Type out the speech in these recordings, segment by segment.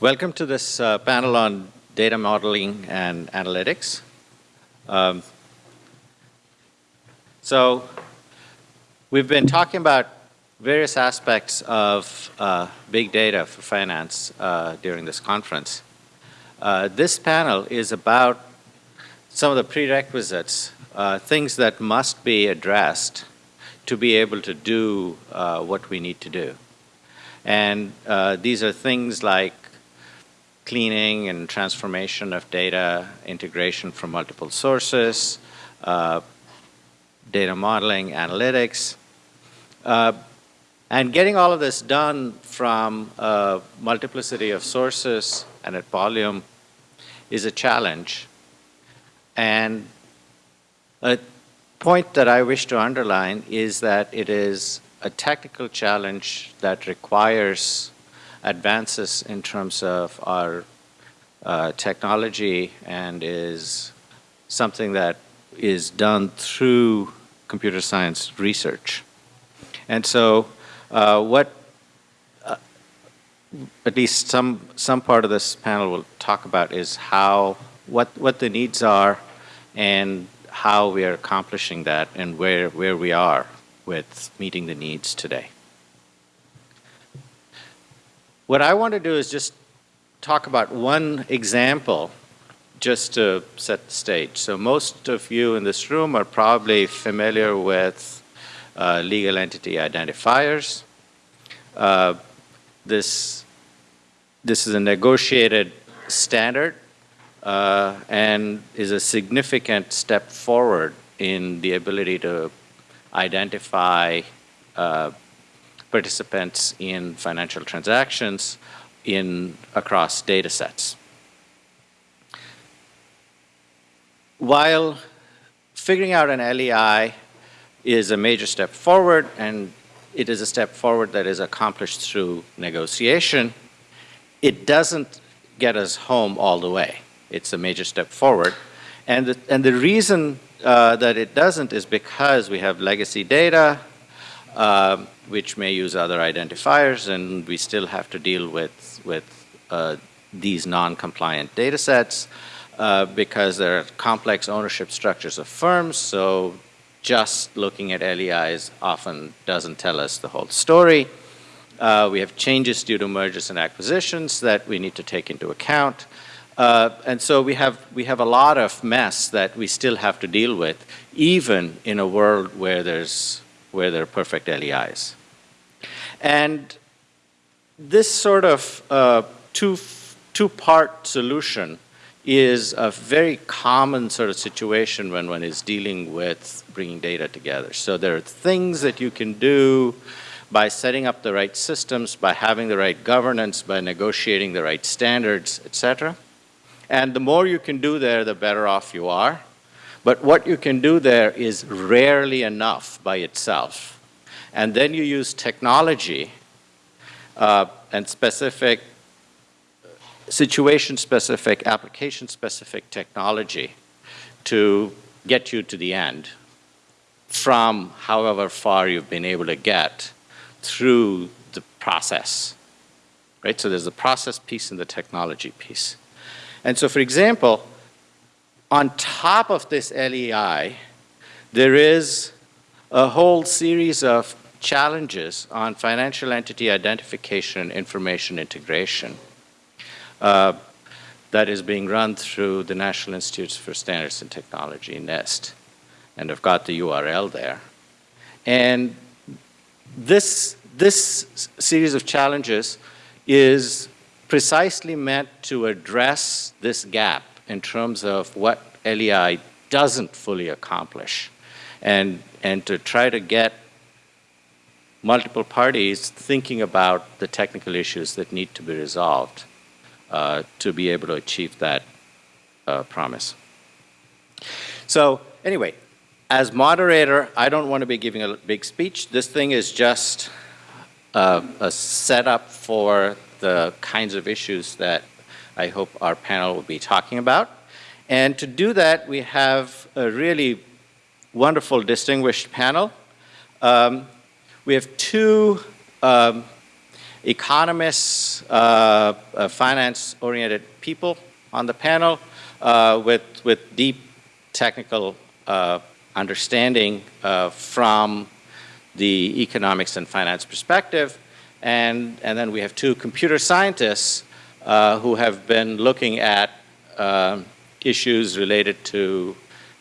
Welcome to this uh, panel on data modeling and analytics. Um, so we've been talking about various aspects of uh, big data for finance uh, during this conference. Uh, this panel is about some of the prerequisites, uh, things that must be addressed to be able to do uh, what we need to do. And these are things like cleaning and transformation of data, integration from multiple sources, uh, data modeling, analytics, uh, and getting all of this done from a multiplicity of sources and at volume is a challenge. And a point that I wish to underline is that it is a technical challenge that requires advances in terms of our uh, technology and is something that is done through computer science research. And so uh, what uh, at least some some part of this panel will talk about is how what what the needs are and how we are accomplishing that and where where we are with meeting the needs today. What I want to do is just talk about one example just to set the stage. So most of you in this room are probably familiar with uh, legal entity identifiers. Uh, this, this is a negotiated standard uh, and is a significant step forward in the ability to identify uh, participants in financial transactions in across data sets. While figuring out an LEI is a major step forward and it is a step forward that is accomplished through negotiation, it doesn't get us home all the way. It's a major step forward. And the, and the reason uh, that it doesn't is because we have legacy data, uh, which may use other identifiers, and we still have to deal with, with uh, these non-compliant data sets uh, because there are complex ownership structures of firms, so just looking at LEIs often doesn't tell us the whole story. Uh, we have changes due to mergers and acquisitions that we need to take into account. Uh, and so we have, we have a lot of mess that we still have to deal with, even in a world where there's where there are perfect LEIs. And this sort of uh, two, two-part solution is a very common sort of situation when one is dealing with bringing data together. So there are things that you can do by setting up the right systems, by having the right governance, by negotiating the right standards, etc. And the more you can do there, the better off you are. But what you can do there is rarely enough by itself. And then you use technology uh, and specific, situation-specific, application-specific technology to get you to the end from however far you've been able to get through the process. Right? So there's the process piece and the technology piece. And so for example, on top of this LEI, there is a whole series of challenges on financial entity identification and information integration uh, that is being run through the National Institutes for Standards and Technology, NIST. And I've got the URL there. And this, this series of challenges is precisely meant to address this gap in terms of what LEI doesn't fully accomplish and, and to try to get multiple parties thinking about the technical issues that need to be resolved uh, to be able to achieve that uh, promise. So anyway, as moderator, I don't want to be giving a big speech. This thing is just uh, a setup for the kinds of issues that I hope our panel will be talking about. And to do that, we have a really wonderful distinguished panel. Um, we have two um, economists, uh, uh, finance-oriented people on the panel uh, with, with deep technical uh, understanding uh, from the economics and finance perspective. And, and then we have two computer scientists uh, who have been looking at uh, issues related to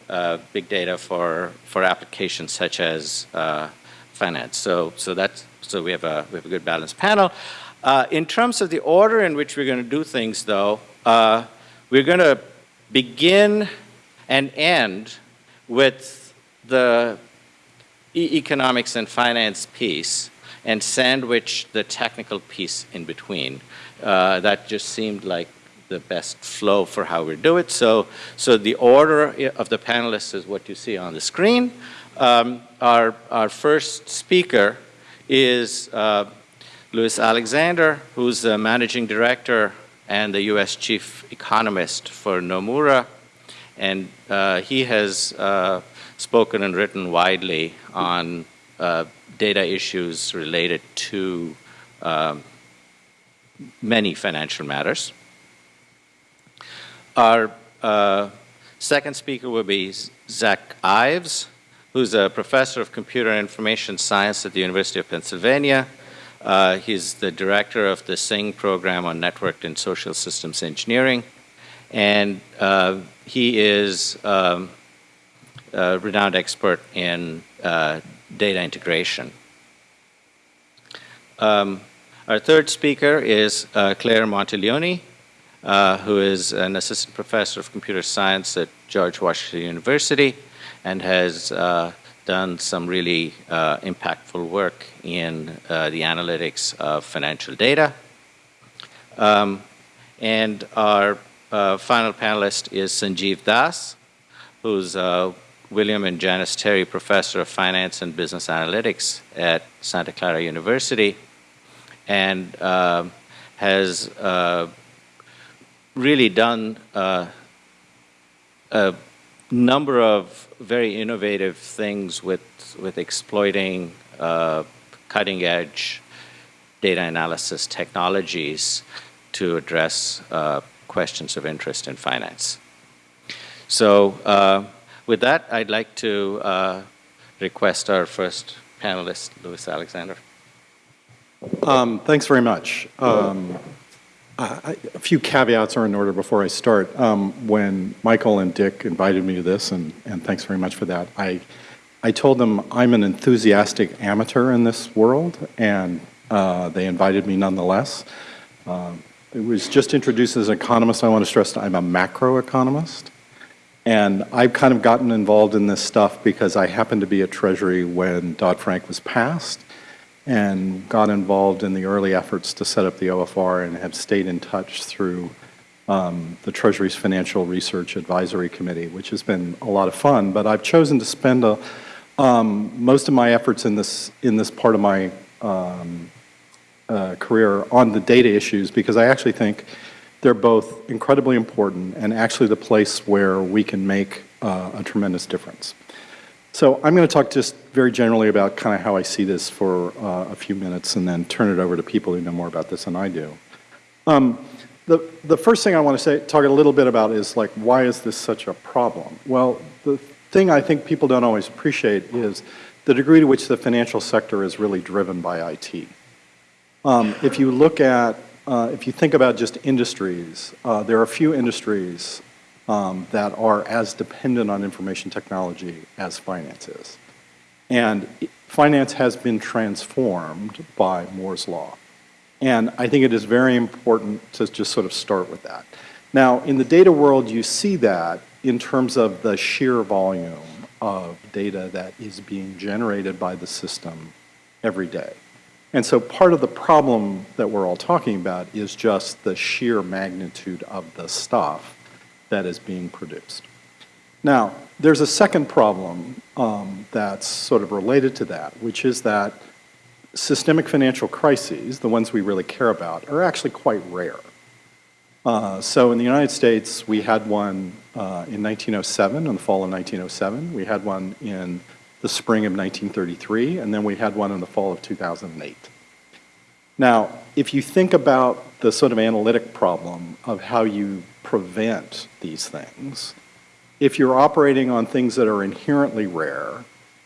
uh, big data for, for applications such as uh, finance. So, so, that's, so we, have a, we have a good balanced panel. Uh, in terms of the order in which we're going to do things, though, uh, we're going to begin and end with the e economics and finance piece and sandwich the technical piece in between. Uh, that just seemed like the best flow for how we do it. So, so the order of the panelists is what you see on the screen. Um, our, our first speaker is uh, Lewis Alexander, who's the managing director and the U.S. chief economist for Nomura. And uh, he has uh, spoken and written widely on uh, data issues related to um, many financial matters. Our uh, second speaker will be Zach Ives, who's a professor of computer and information science at the University of Pennsylvania. Uh, he's the director of the Singh program on networked and social systems engineering. And uh, he is um, a renowned expert in uh, data integration. Um, our third speaker is uh, Claire Monteleoni, uh, who is an assistant professor of computer science at George Washington University and has uh, done some really uh, impactful work in uh, the analytics of financial data. Um, and our uh, final panelist is Sanjiv Das, who's William and Janice Terry Professor of Finance and Business Analytics at Santa Clara University and has really done uh, a number of very innovative things with, with exploiting uh, cutting edge data analysis technologies to address uh, questions of interest in finance. So uh, with that, I'd like to uh, request our first panelist, Lewis Alexander. Um, thanks very much. Um, uh, a few caveats are in order before I start. Um, when Michael and Dick invited me to this, and, and thanks very much for that, I, I told them I'm an enthusiastic amateur in this world, and uh, they invited me nonetheless. Uh, it was just introduced as an economist. I want to stress I'm a macroeconomist. And I've kind of gotten involved in this stuff because I happened to be at Treasury when Dodd-Frank was passed and got involved in the early efforts to set up the OFR and have stayed in touch through um, the Treasury's Financial Research Advisory Committee, which has been a lot of fun. But I've chosen to spend a, um, most of my efforts in this, in this part of my um, uh, career on the data issues because I actually think they're both incredibly important and actually the place where we can make uh, a tremendous difference. So I'm going to talk just very generally about kind of how I see this for uh, a few minutes and then turn it over to people who know more about this than I do. Um, the, the first thing I want to say, talk a little bit about is like, why is this such a problem? Well, the thing I think people don't always appreciate is the degree to which the financial sector is really driven by IT. Um, if you look at, uh, if you think about just industries, uh, there are a few industries um, that are as dependent on information technology as finance is. And finance has been transformed by Moore's Law. And I think it is very important to just sort of start with that. Now, in the data world, you see that in terms of the sheer volume of data that is being generated by the system every day. And so part of the problem that we're all talking about is just the sheer magnitude of the stuff that is being produced. Now, there's a second problem um, that's sort of related to that, which is that systemic financial crises, the ones we really care about, are actually quite rare. Uh, so in the United States, we had one uh, in 1907, in the fall of 1907. We had one in the spring of 1933, and then we had one in the fall of 2008. Now, if you think about the sort of analytic problem of how you prevent these things, if you're operating on things that are inherently rare,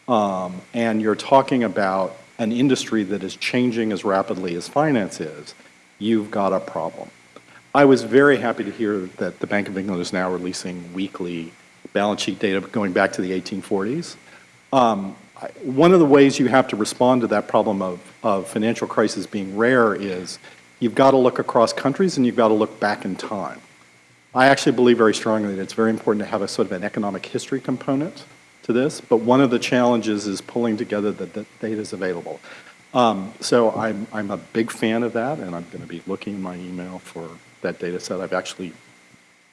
um, and you're talking about an industry that is changing as rapidly as finance is, you've got a problem. I was very happy to hear that the Bank of England is now releasing weekly balance sheet data going back to the 1840s. Um, one of the ways you have to respond to that problem of, of financial crisis being rare is you've got to look across countries and you've got to look back in time. I actually believe very strongly that it's very important to have a sort of an economic history component to this, but one of the challenges is pulling together the the data is available. Um, so I'm, I'm a big fan of that, and I'm going to be looking in my email for that data set. I've actually,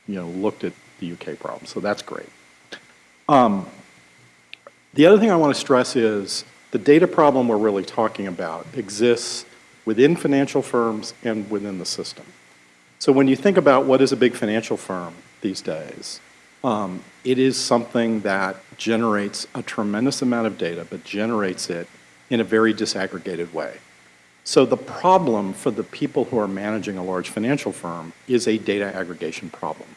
you know, looked at the UK problem, so that's great. Um, the other thing I want to stress is the data problem we're really talking about exists within financial firms and within the system. So when you think about what is a big financial firm these days, um, it is something that generates a tremendous amount of data, but generates it in a very disaggregated way. So the problem for the people who are managing a large financial firm is a data aggregation problem.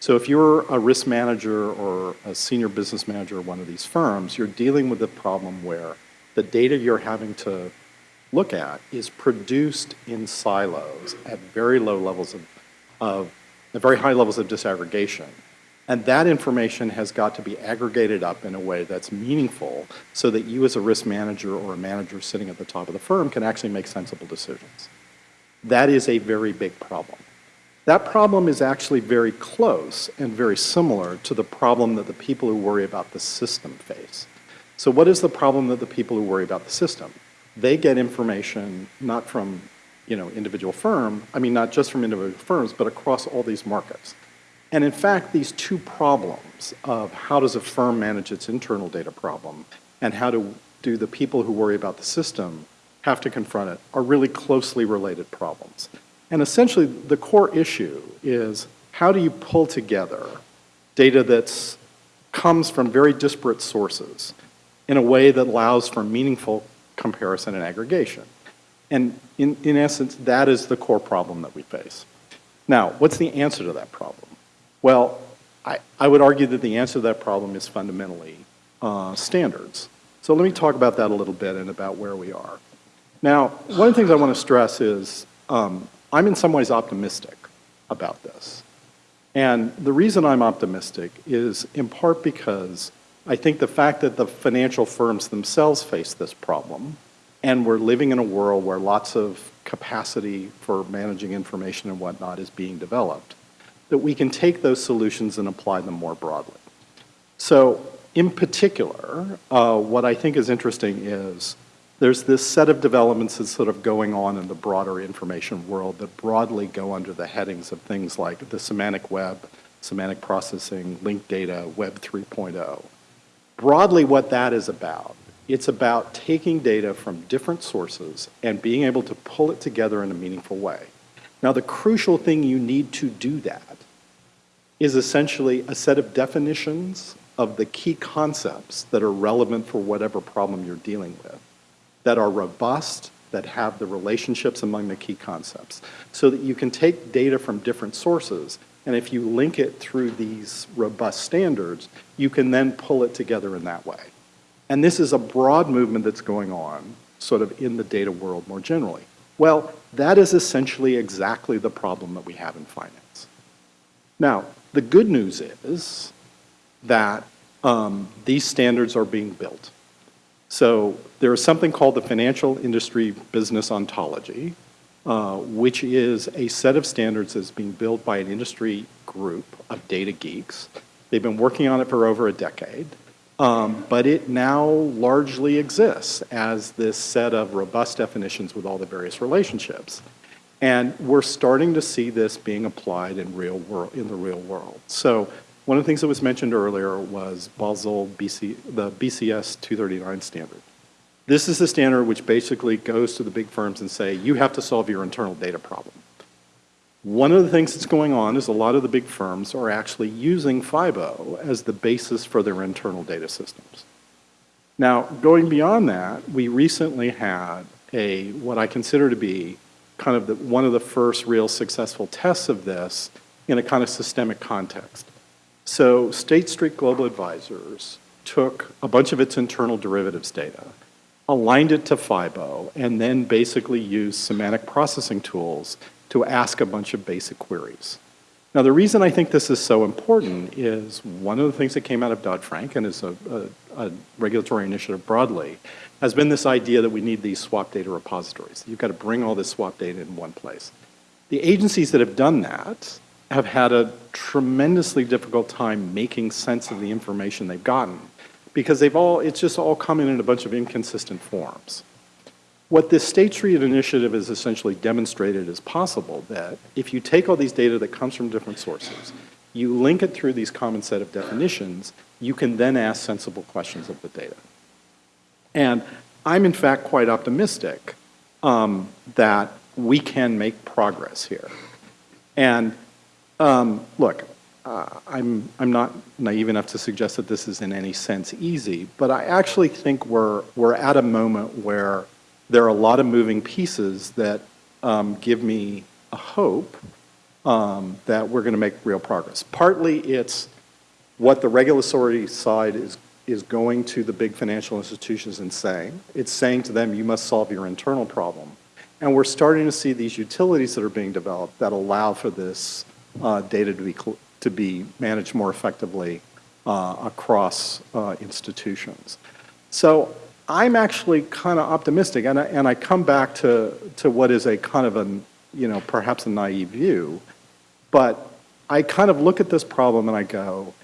So if you're a risk manager or a senior business manager of one of these firms, you're dealing with a problem where the data you're having to look at is produced in silos at very low levels of, of very high levels of disaggregation. And that information has got to be aggregated up in a way that's meaningful so that you as a risk manager or a manager sitting at the top of the firm can actually make sensible decisions. That is a very big problem. That problem is actually very close and very similar to the problem that the people who worry about the system face. So what is the problem that the people who worry about the system? They get information not from you know, individual firm, I mean not just from individual firms, but across all these markets. And in fact, these two problems of how does a firm manage its internal data problem and how do, do the people who worry about the system have to confront it are really closely related problems. And essentially, the core issue is how do you pull together data that comes from very disparate sources in a way that allows for meaningful comparison and aggregation? And in, in essence, that is the core problem that we face. Now, what's the answer to that problem? Well, I, I would argue that the answer to that problem is fundamentally uh, standards. So let me talk about that a little bit and about where we are. Now, one of the things I want to stress is um, I'm in some ways optimistic about this. And the reason I'm optimistic is in part because I think the fact that the financial firms themselves face this problem, and we're living in a world where lots of capacity for managing information and whatnot is being developed, that we can take those solutions and apply them more broadly. So in particular, uh, what I think is interesting is there's this set of developments that's sort of going on in the broader information world that broadly go under the headings of things like the semantic web, semantic processing, linked data, Web 3.0. Broadly, what that is about, it's about taking data from different sources and being able to pull it together in a meaningful way. Now, the crucial thing you need to do that is essentially a set of definitions of the key concepts that are relevant for whatever problem you're dealing with that are robust, that have the relationships among the key concepts, so that you can take data from different sources, and if you link it through these robust standards, you can then pull it together in that way. And this is a broad movement that's going on sort of in the data world more generally. Well, that is essentially exactly the problem that we have in finance. Now, the good news is that um, these standards are being built. So there is something called the Financial Industry Business Ontology, uh, which is a set of standards that's being built by an industry group of data geeks. They've been working on it for over a decade, um, but it now largely exists as this set of robust definitions with all the various relationships. And we're starting to see this being applied in real world in the real world. So one of the things that was mentioned earlier was Basel BC, the BCS 239 standard. This is the standard which basically goes to the big firms and say, you have to solve your internal data problem. One of the things that's going on is a lot of the big firms are actually using FIBO as the basis for their internal data systems. Now, going beyond that, we recently had a, what I consider to be kind of the, one of the first real successful tests of this in a kind of systemic context. So State Street Global Advisors took a bunch of its internal derivatives data, aligned it to FIBO, and then basically used semantic processing tools to ask a bunch of basic queries. Now, the reason I think this is so important is one of the things that came out of Dodd-Frank and is a, a, a, regulatory initiative broadly has been this idea that we need these swap data repositories. You've got to bring all this swap data in one place. The agencies that have done that have had a tremendously difficult time making sense of the information they've gotten because they've all, it's just all coming in a bunch of inconsistent forms. What this State Street initiative has essentially demonstrated is possible that if you take all these data that comes from different sources, you link it through these common set of definitions, you can then ask sensible questions of the data. And I'm in fact quite optimistic um, that we can make progress here. And um, look, uh, I'm, I'm not naive enough to suggest that this is in any sense easy, but I actually think we're, we're at a moment where there are a lot of moving pieces that um, give me a hope um, that we're going to make real progress. Partly it's what the regulatory side is, is going to the big financial institutions and saying. It's saying to them, you must solve your internal problem. And we're starting to see these utilities that are being developed that allow for this uh, data to be, to be managed more effectively uh, across uh, institutions. So I'm actually kind of optimistic, and I, and I come back to, to what is a kind of a, you know, perhaps a naive view, but I kind of look at this problem and I go,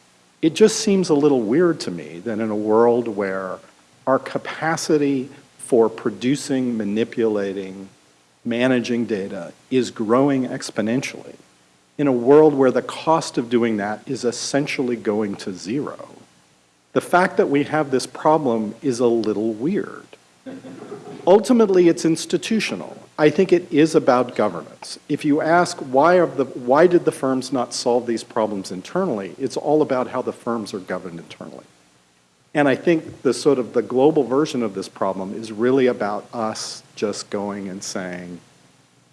it just seems a little weird to me that in a world where our capacity for producing, manipulating, managing data is growing exponentially, in a world where the cost of doing that is essentially going to zero, the fact that we have this problem is a little weird. Ultimately, it's institutional. I think it is about governance. If you ask why, the, why did the firms not solve these problems internally, it's all about how the firms are governed internally. And I think the sort of the global version of this problem is really about us just going and saying,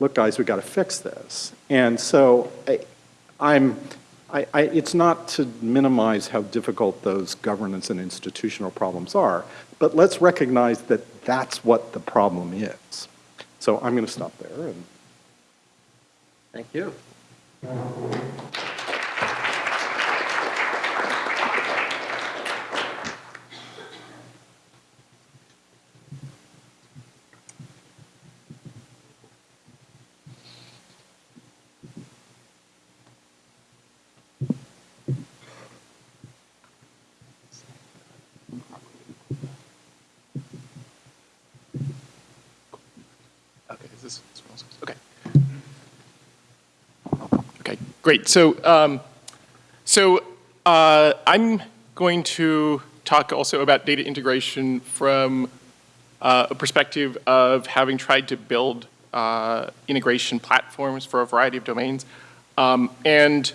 look guys, we've got to fix this. And so I, I'm, I, I, it's not to minimize how difficult those governance and institutional problems are, but let's recognize that that's what the problem is. So I'm going to stop there. And Thank you. Great. So, um, so uh, I'm going to talk also about data integration from uh, a perspective of having tried to build uh, integration platforms for a variety of domains. Um, and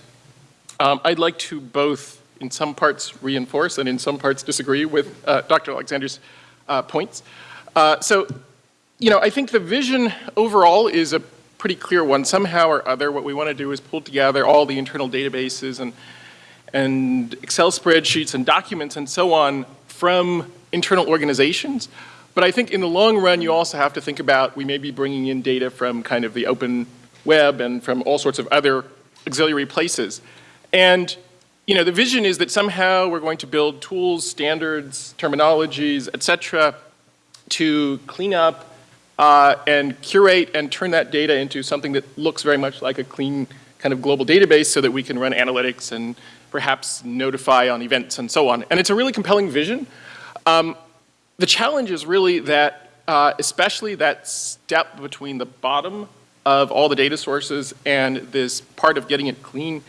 um, I'd like to both, in some parts, reinforce and in some parts disagree with uh, Dr. Alexander's uh, points. Uh, so, you know, I think the vision overall is a pretty clear one. Somehow or other, what we want to do is pull together all the internal databases and, and Excel spreadsheets and documents and so on from internal organizations. But I think in the long run, you also have to think about we may be bringing in data from kind of the open web and from all sorts of other auxiliary places. And you know, the vision is that somehow we're going to build tools, standards, terminologies, et cetera, to clean up uh, and curate and turn that data into something that looks very much like a clean kind of global database so that we can run analytics and perhaps notify on events and so on. And it's a really compelling vision. Um, the challenge is really that, uh, especially that step between the bottom of all the data sources and this part of getting it clean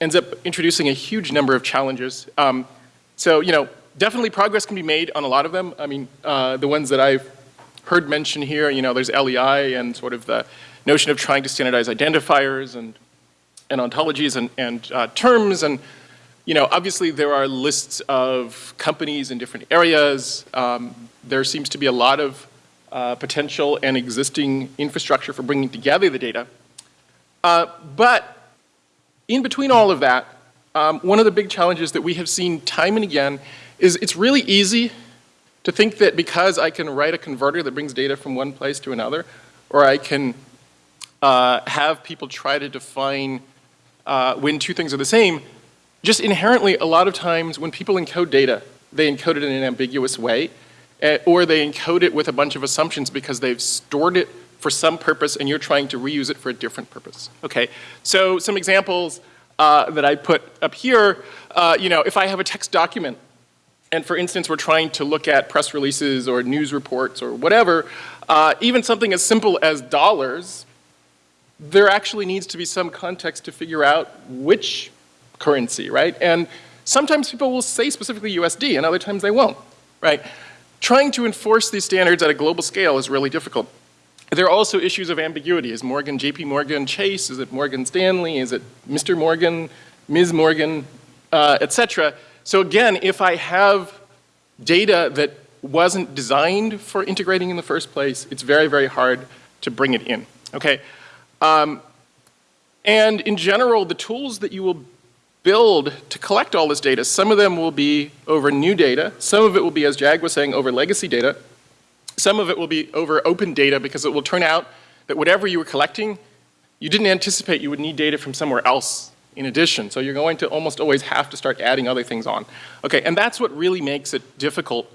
ends up introducing a huge number of challenges. Um, so, you know, definitely progress can be made on a lot of them. I mean, uh, the ones that I've heard mention here, you know, there's LEI and sort of the notion of trying to standardize identifiers and, and ontologies and, and uh, terms. And, you know, obviously there are lists of companies in different areas. Um, there seems to be a lot of uh, potential and existing infrastructure for bringing together the data. Uh, but in between all of that, um, one of the big challenges that we have seen time and again is it's really easy to think that because I can write a converter that brings data from one place to another, or I can uh, have people try to define uh, when two things are the same, just inherently a lot of times when people encode data, they encode it in an ambiguous way, eh, or they encode it with a bunch of assumptions because they've stored it for some purpose and you're trying to reuse it for a different purpose. Okay, so some examples uh, that I put up here, uh, you know, if I have a text document and for instance we're trying to look at press releases or news reports or whatever, uh, even something as simple as dollars, there actually needs to be some context to figure out which currency, right? And sometimes people will say specifically USD and other times they won't, right? Trying to enforce these standards at a global scale is really difficult. There are also issues of ambiguity. Is Morgan JP Morgan Chase? Is it Morgan Stanley? Is it Mr. Morgan, Ms. Morgan, uh, et cetera? So again, if I have data that wasn't designed for integrating in the first place, it's very, very hard to bring it in, okay? Um, and in general, the tools that you will build to collect all this data, some of them will be over new data, some of it will be, as Jag was saying, over legacy data, some of it will be over open data because it will turn out that whatever you were collecting, you didn't anticipate you would need data from somewhere else in addition. So you're going to almost always have to start adding other things on. Okay, and that's what really makes it difficult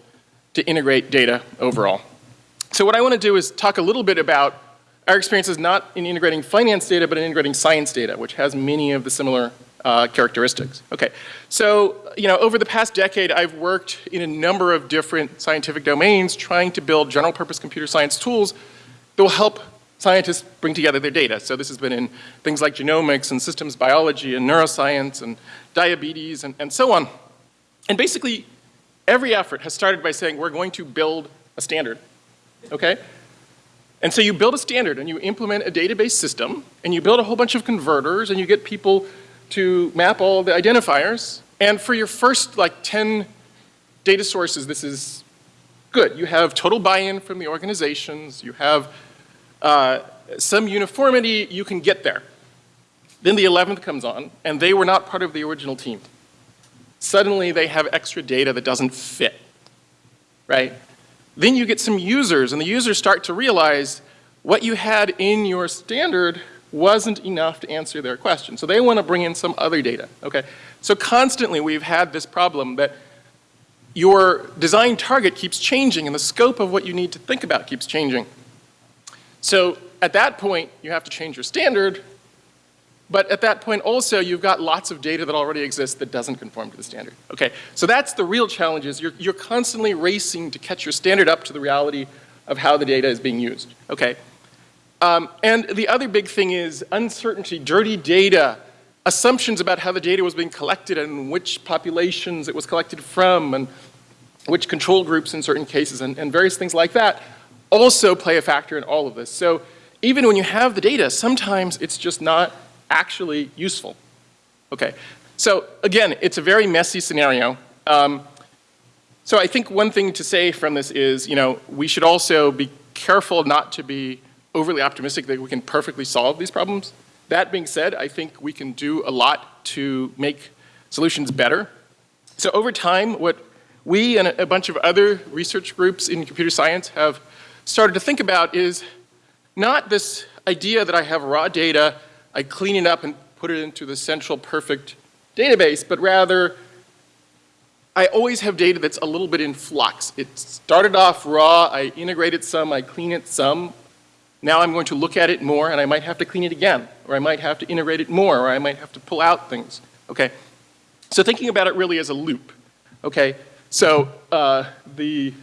to integrate data overall. So what I want to do is talk a little bit about our experiences not in integrating finance data, but in integrating science data, which has many of the similar uh, characteristics. Okay, so you know, over the past decade, I've worked in a number of different scientific domains trying to build general purpose computer science tools that will help scientists bring together their data. So this has been in things like genomics and systems biology and neuroscience and diabetes and, and so on. And basically, every effort has started by saying we're going to build a standard, okay? And so you build a standard and you implement a database system and you build a whole bunch of converters and you get people to map all the identifiers. And for your first like 10 data sources, this is good. You have total buy-in from the organizations. You have uh, some uniformity. You can get there. Then the 11th comes on, and they were not part of the original team. Suddenly they have extra data that doesn't fit, right? Then you get some users, and the users start to realize what you had in your standard wasn't enough to answer their question. So they want to bring in some other data, okay? So constantly we've had this problem that your design target keeps changing and the scope of what you need to think about keeps changing. So at that point, you have to change your standard, but at that point also you've got lots of data that already exists that doesn't conform to the standard. Okay, so that's the real challenge is you're, you're constantly racing to catch your standard up to the reality of how the data is being used. Okay, um, and the other big thing is uncertainty, dirty data, assumptions about how the data was being collected and which populations it was collected from and which control groups in certain cases and, and various things like that also play a factor in all of this. So even when you have the data, sometimes it's just not actually useful. Okay, so again, it's a very messy scenario. Um, so I think one thing to say from this is, you know, we should also be careful not to be overly optimistic that we can perfectly solve these problems. That being said, I think we can do a lot to make solutions better. So over time, what we and a bunch of other research groups in computer science have started to think about is not this idea that I have raw data, I clean it up and put it into the central perfect database, but rather I always have data that's a little bit in flux. It started off raw, I integrated some, I clean it some, now I'm going to look at it more and I might have to clean it again, or I might have to integrate it more, or I might have to pull out things, okay? So thinking about it really as a loop, okay? So uh, the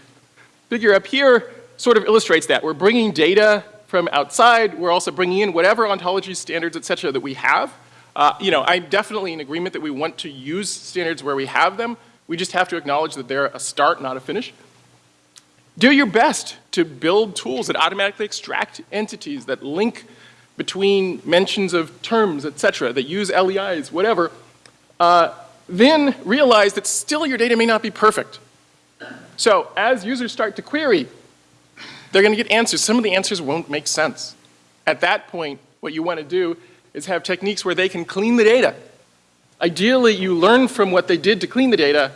figure up here sort of illustrates that. We're bringing data from outside, we're also bringing in whatever ontology standards, et cetera, that we have. Uh, you know, I'm definitely in agreement that we want to use standards where we have them. We just have to acknowledge that they're a start, not a finish. Do your best to build tools that automatically extract entities, that link between mentions of terms, et cetera, that use LEIs, whatever. Uh, then realize that still your data may not be perfect. So as users start to query, they're going to get answers. Some of the answers won't make sense. At that point, what you want to do is have techniques where they can clean the data. Ideally, you learn from what they did to clean the data,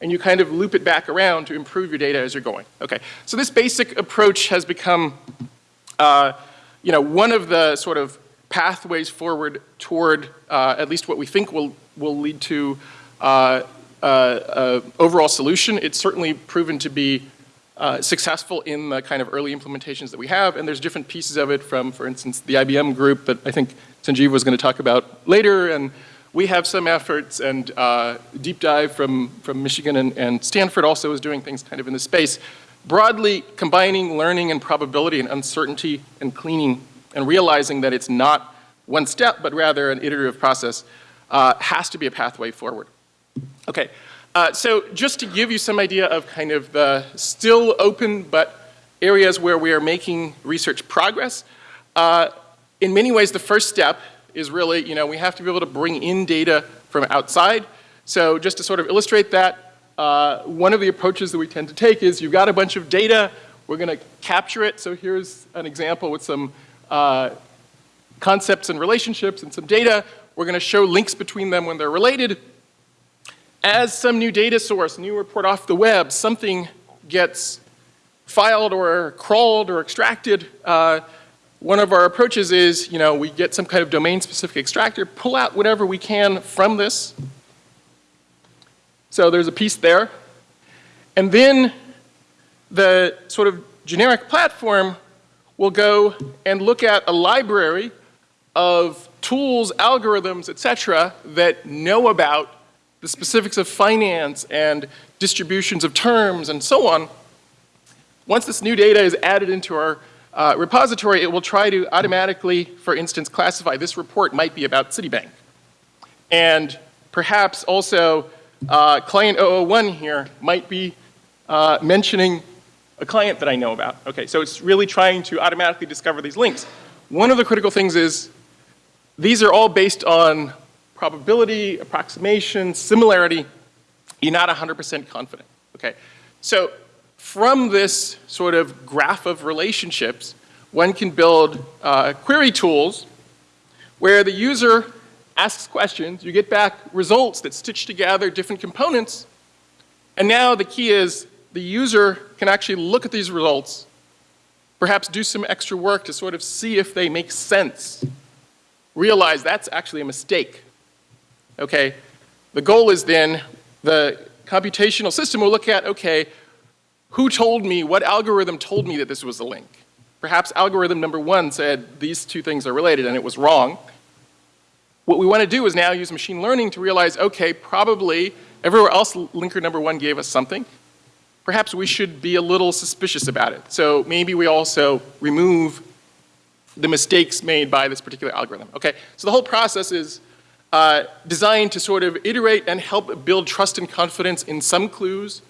and you kind of loop it back around to improve your data as you're going. Okay, so this basic approach has become, uh, you know, one of the sort of pathways forward toward uh, at least what we think will, will lead to uh, uh, uh overall solution. It's certainly proven to be uh, successful in the kind of early implementations that we have, and there's different pieces of it from, for instance, the IBM group that I think Sanjiv was going to talk about later, and we have some efforts, and uh, Deep Dive from, from Michigan and, and Stanford also is doing things kind of in this space, broadly combining learning and probability and uncertainty and cleaning and realizing that it's not one step, but rather an iterative process, uh, has to be a pathway forward. Okay, uh, so just to give you some idea of kind of the still open but areas where we are making research progress, uh, in many ways the first step is really, you know, we have to be able to bring in data from outside. So just to sort of illustrate that, uh, one of the approaches that we tend to take is you've got a bunch of data, we're going to capture it. So here's an example with some uh, concepts and relationships and some data. We're going to show links between them when they're related. As some new data source, new report off the web, something gets filed or crawled or extracted, uh, one of our approaches is, you know, we get some kind of domain-specific extractor, pull out whatever we can from this. So there's a piece there. And then the sort of generic platform will go and look at a library of tools, algorithms, et cetera, that know about the specifics of finance and distributions of terms and so on. Once this new data is added into our uh, repository, it will try to automatically, for instance, classify this report might be about Citibank. And perhaps also uh, client 001 here might be uh, mentioning a client that I know about. Okay, so it's really trying to automatically discover these links. One of the critical things is these are all based on probability, approximation, similarity. You're not 100% confident, okay? So from this sort of graph of relationships, one can build uh, query tools where the user asks questions, you get back results that stitch together different components, and now the key is the user can actually look at these results, perhaps do some extra work to sort of see if they make sense, realize that's actually a mistake, okay? The goal is then the computational system will look at, okay, who told me, what algorithm told me that this was a link? Perhaps algorithm number one said these two things are related and it was wrong. What we want to do is now use machine learning to realize, okay, probably everywhere else linker number one gave us something perhaps we should be a little suspicious about it. So maybe we also remove the mistakes made by this particular algorithm. Okay, so the whole process is uh, designed to sort of iterate and help build trust and confidence in some clues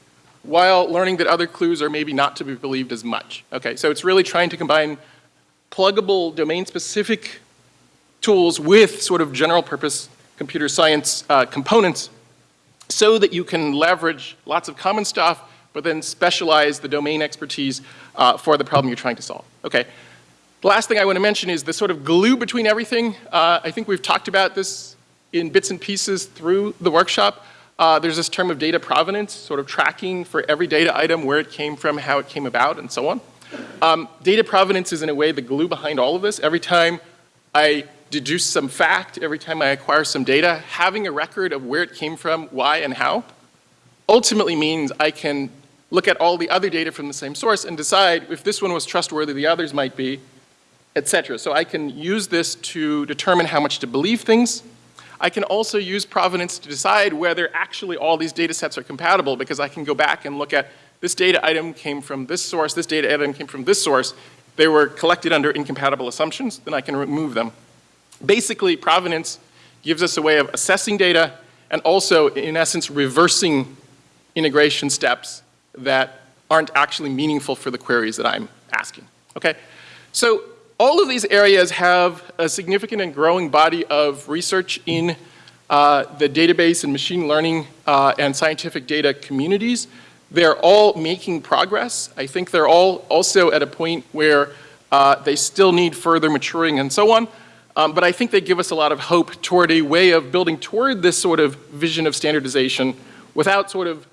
while learning that other clues are maybe not to be believed as much. Okay, so it's really trying to combine pluggable domain-specific tools with sort of general purpose computer science uh, components so that you can leverage lots of common stuff but then specialize the domain expertise uh, for the problem you're trying to solve. Okay. The last thing I want to mention is the sort of glue between everything. Uh, I think we've talked about this in bits and pieces through the workshop. Uh, there's this term of data provenance, sort of tracking for every data item, where it came from, how it came about, and so on. Um, data provenance is in a way the glue behind all of this. Every time I deduce some fact, every time I acquire some data, having a record of where it came from, why, and how, ultimately means I can look at all the other data from the same source and decide if this one was trustworthy, the others might be, et cetera. So I can use this to determine how much to believe things. I can also use provenance to decide whether actually all these data sets are compatible because I can go back and look at this data item came from this source, this data item came from this source. They were collected under incompatible assumptions, then I can remove them. Basically, provenance gives us a way of assessing data and also, in essence, reversing integration steps that aren't actually meaningful for the queries that I'm asking, okay? So all of these areas have a significant and growing body of research in uh, the database and machine learning uh, and scientific data communities. They're all making progress. I think they're all also at a point where uh, they still need further maturing and so on. Um, but I think they give us a lot of hope toward a way of building toward this sort of vision of standardization without sort of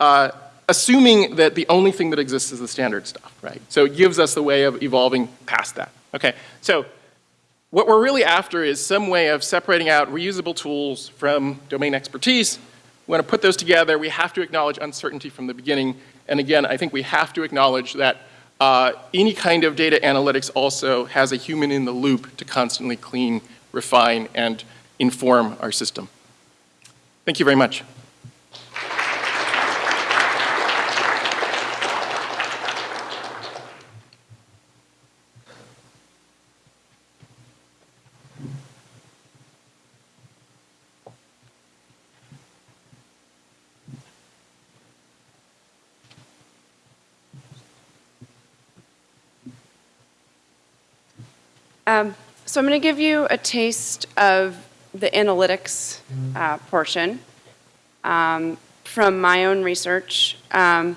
uh, assuming that the only thing that exists is the standard stuff, right? So it gives us the way of evolving past that. Okay, so what we're really after is some way of separating out reusable tools from domain expertise. We want to put those together. We have to acknowledge uncertainty from the beginning. And again, I think we have to acknowledge that uh, any kind of data analytics also has a human in the loop to constantly clean, refine, and inform our system. Thank you very much. Um, so I'm going to give you a taste of the analytics uh, portion um, from my own research. Um,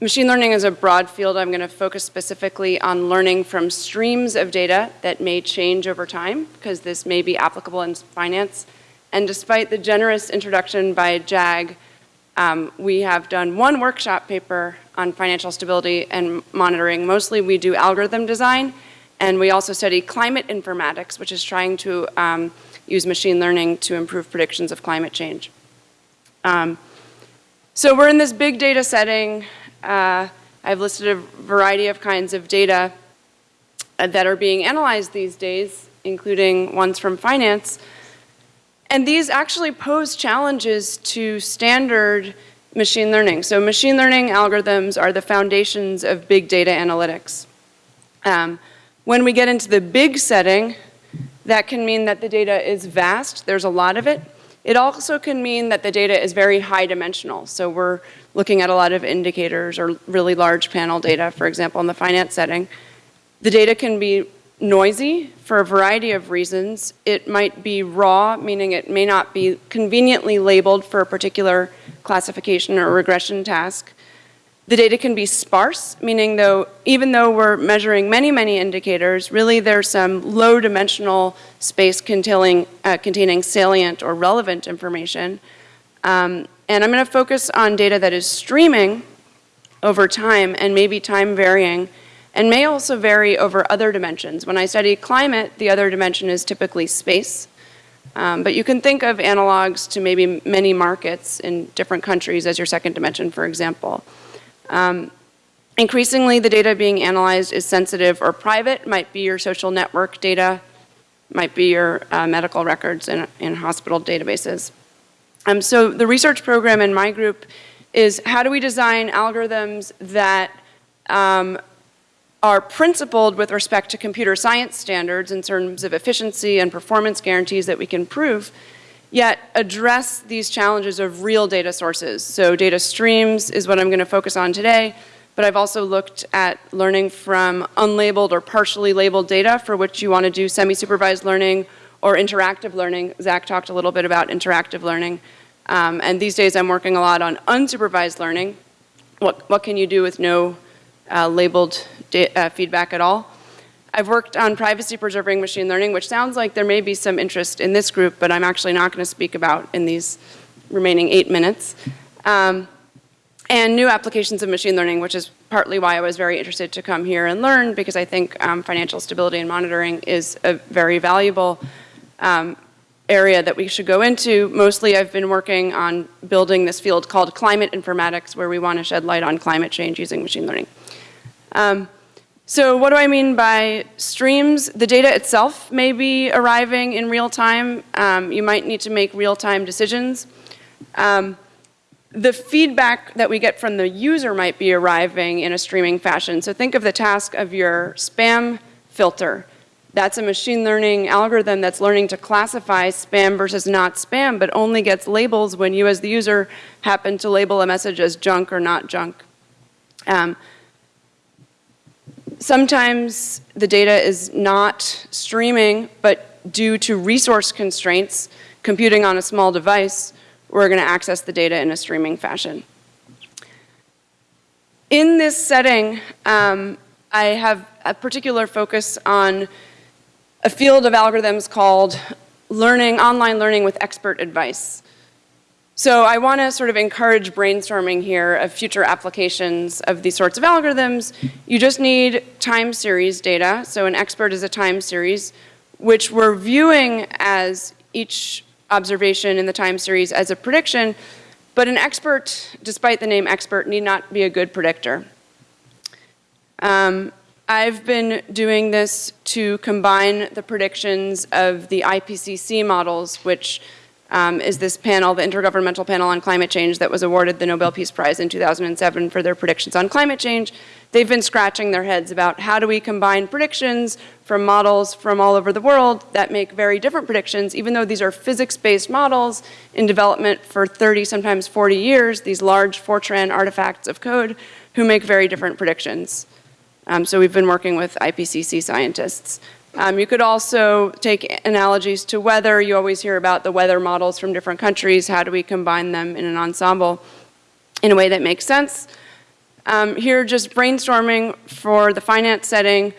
machine learning is a broad field. I'm going to focus specifically on learning from streams of data that may change over time, because this may be applicable in finance. And despite the generous introduction by JAG, um, we have done one workshop paper on financial stability and monitoring. Mostly we do algorithm design, and we also study climate informatics, which is trying to um, use machine learning to improve predictions of climate change. Um, so we're in this big data setting. Uh, I've listed a variety of kinds of data uh, that are being analyzed these days, including ones from finance. And these actually pose challenges to standard machine learning. So machine learning algorithms are the foundations of big data analytics. Um, when we get into the big setting, that can mean that the data is vast, there's a lot of it. It also can mean that the data is very high dimensional. So we're looking at a lot of indicators or really large panel data, for example, in the finance setting. The data can be noisy for a variety of reasons. It might be raw, meaning it may not be conveniently labeled for a particular classification or regression task. The data can be sparse, meaning though, even though we're measuring many, many indicators, really there's some low dimensional space containing, uh, containing salient or relevant information. Um, and I'm gonna focus on data that is streaming over time and maybe time varying and may also vary over other dimensions. When I study climate, the other dimension is typically space. Um, but you can think of analogs to maybe many markets in different countries as your second dimension, for example. Um, increasingly, the data being analyzed is sensitive or private, might be your social network data, might be your uh, medical records in, in hospital databases. Um, so the research program in my group is how do we design algorithms that um, are principled with respect to computer science standards in terms of efficiency and performance guarantees that we can prove, yet address these challenges of real data sources. So data streams is what I'm going to focus on today, but I've also looked at learning from unlabeled or partially labeled data for which you want to do semi-supervised learning or interactive learning. Zach talked a little bit about interactive learning. Um, and these days I'm working a lot on unsupervised learning. What, what can you do with no uh, labeled uh, feedback at all? I've worked on privacy preserving machine learning, which sounds like there may be some interest in this group, but I'm actually not going to speak about in these remaining eight minutes. Um, and new applications of machine learning, which is partly why I was very interested to come here and learn, because I think um, financial stability and monitoring is a very valuable um, area that we should go into. Mostly I've been working on building this field called climate informatics, where we want to shed light on climate change using machine learning. So what do I mean by streams? The data itself may be arriving in real time. Um, you might need to make real-time decisions. Um, the feedback that we get from the user might be arriving in a streaming fashion. So think of the task of your spam filter. That's a machine learning algorithm that's learning to classify spam versus not spam, but only gets labels when you as the user happen to label a message as junk or not junk. Um, Sometimes the data is not streaming, but due to resource constraints, computing on a small device, we're going to access the data in a streaming fashion. In this setting, um, I have a particular focus on a field of algorithms called learning, online learning with expert advice. So I want to sort of encourage brainstorming here of future applications of these sorts of algorithms. You just need time series data. So an expert is a time series, which we're viewing as each observation in the time series as a prediction, but an expert, despite the name expert, need not be a good predictor. Um, I've been doing this to combine the predictions of the IPCC models, which um, is this panel, the Intergovernmental Panel on Climate Change that was awarded the Nobel Peace Prize in 2007 for their predictions on climate change. They've been scratching their heads about how do we combine predictions from models from all over the world that make very different predictions, even though these are physics-based models in development for 30, sometimes 40 years, these large Fortran artifacts of code who make very different predictions. Um, so we've been working with IPCC scientists. Um, you could also take analogies to weather. You always hear about the weather models from different countries. How do we combine them in an ensemble in a way that makes sense? Um, here, just brainstorming for the finance setting.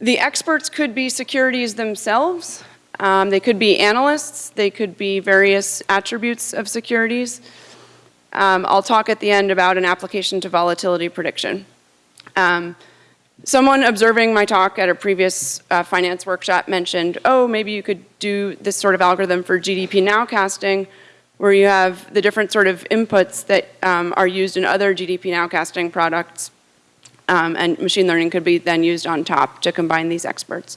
The experts could be securities themselves. Um, they could be analysts. They could be various attributes of securities. Um, I'll talk at the end about an application to volatility prediction. Um, Someone observing my talk at a previous uh, finance workshop mentioned, oh, maybe you could do this sort of algorithm for GDP nowcasting, where you have the different sort of inputs that um, are used in other GDP nowcasting products, um, and machine learning could be then used on top to combine these experts.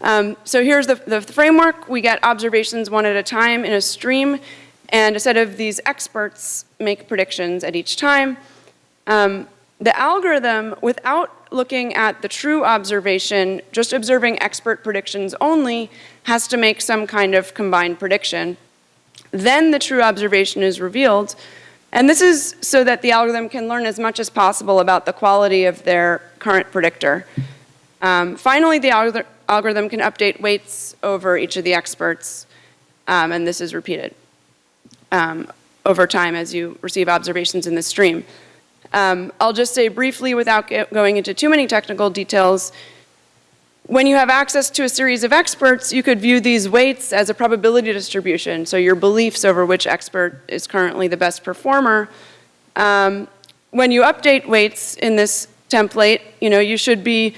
Um, so here's the, the framework. We get observations one at a time in a stream, and a set of these experts make predictions at each time. Um, the algorithm, without looking at the true observation, just observing expert predictions only, has to make some kind of combined prediction. Then the true observation is revealed. And this is so that the algorithm can learn as much as possible about the quality of their current predictor. Um, finally, the algor algorithm can update weights over each of the experts, um, and this is repeated um, over time as you receive observations in the stream. Um, I'll just say briefly without going into too many technical details, when you have access to a series of experts, you could view these weights as a probability distribution, so your beliefs over which expert is currently the best performer. Um, when you update weights in this template, you know, you should be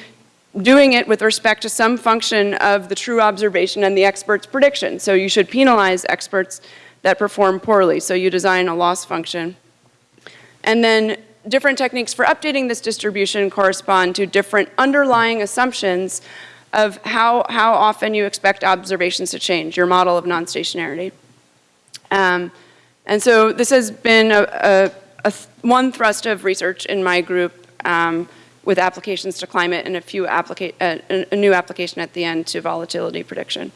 doing it with respect to some function of the true observation and the expert's prediction. So you should penalize experts that perform poorly. So you design a loss function. And then different techniques for updating this distribution correspond to different underlying assumptions of how, how often you expect observations to change, your model of non-stationarity. Um, and so this has been a, a, a th one thrust of research in my group um, with applications to climate and a few applica uh, a new application at the end to volatility prediction.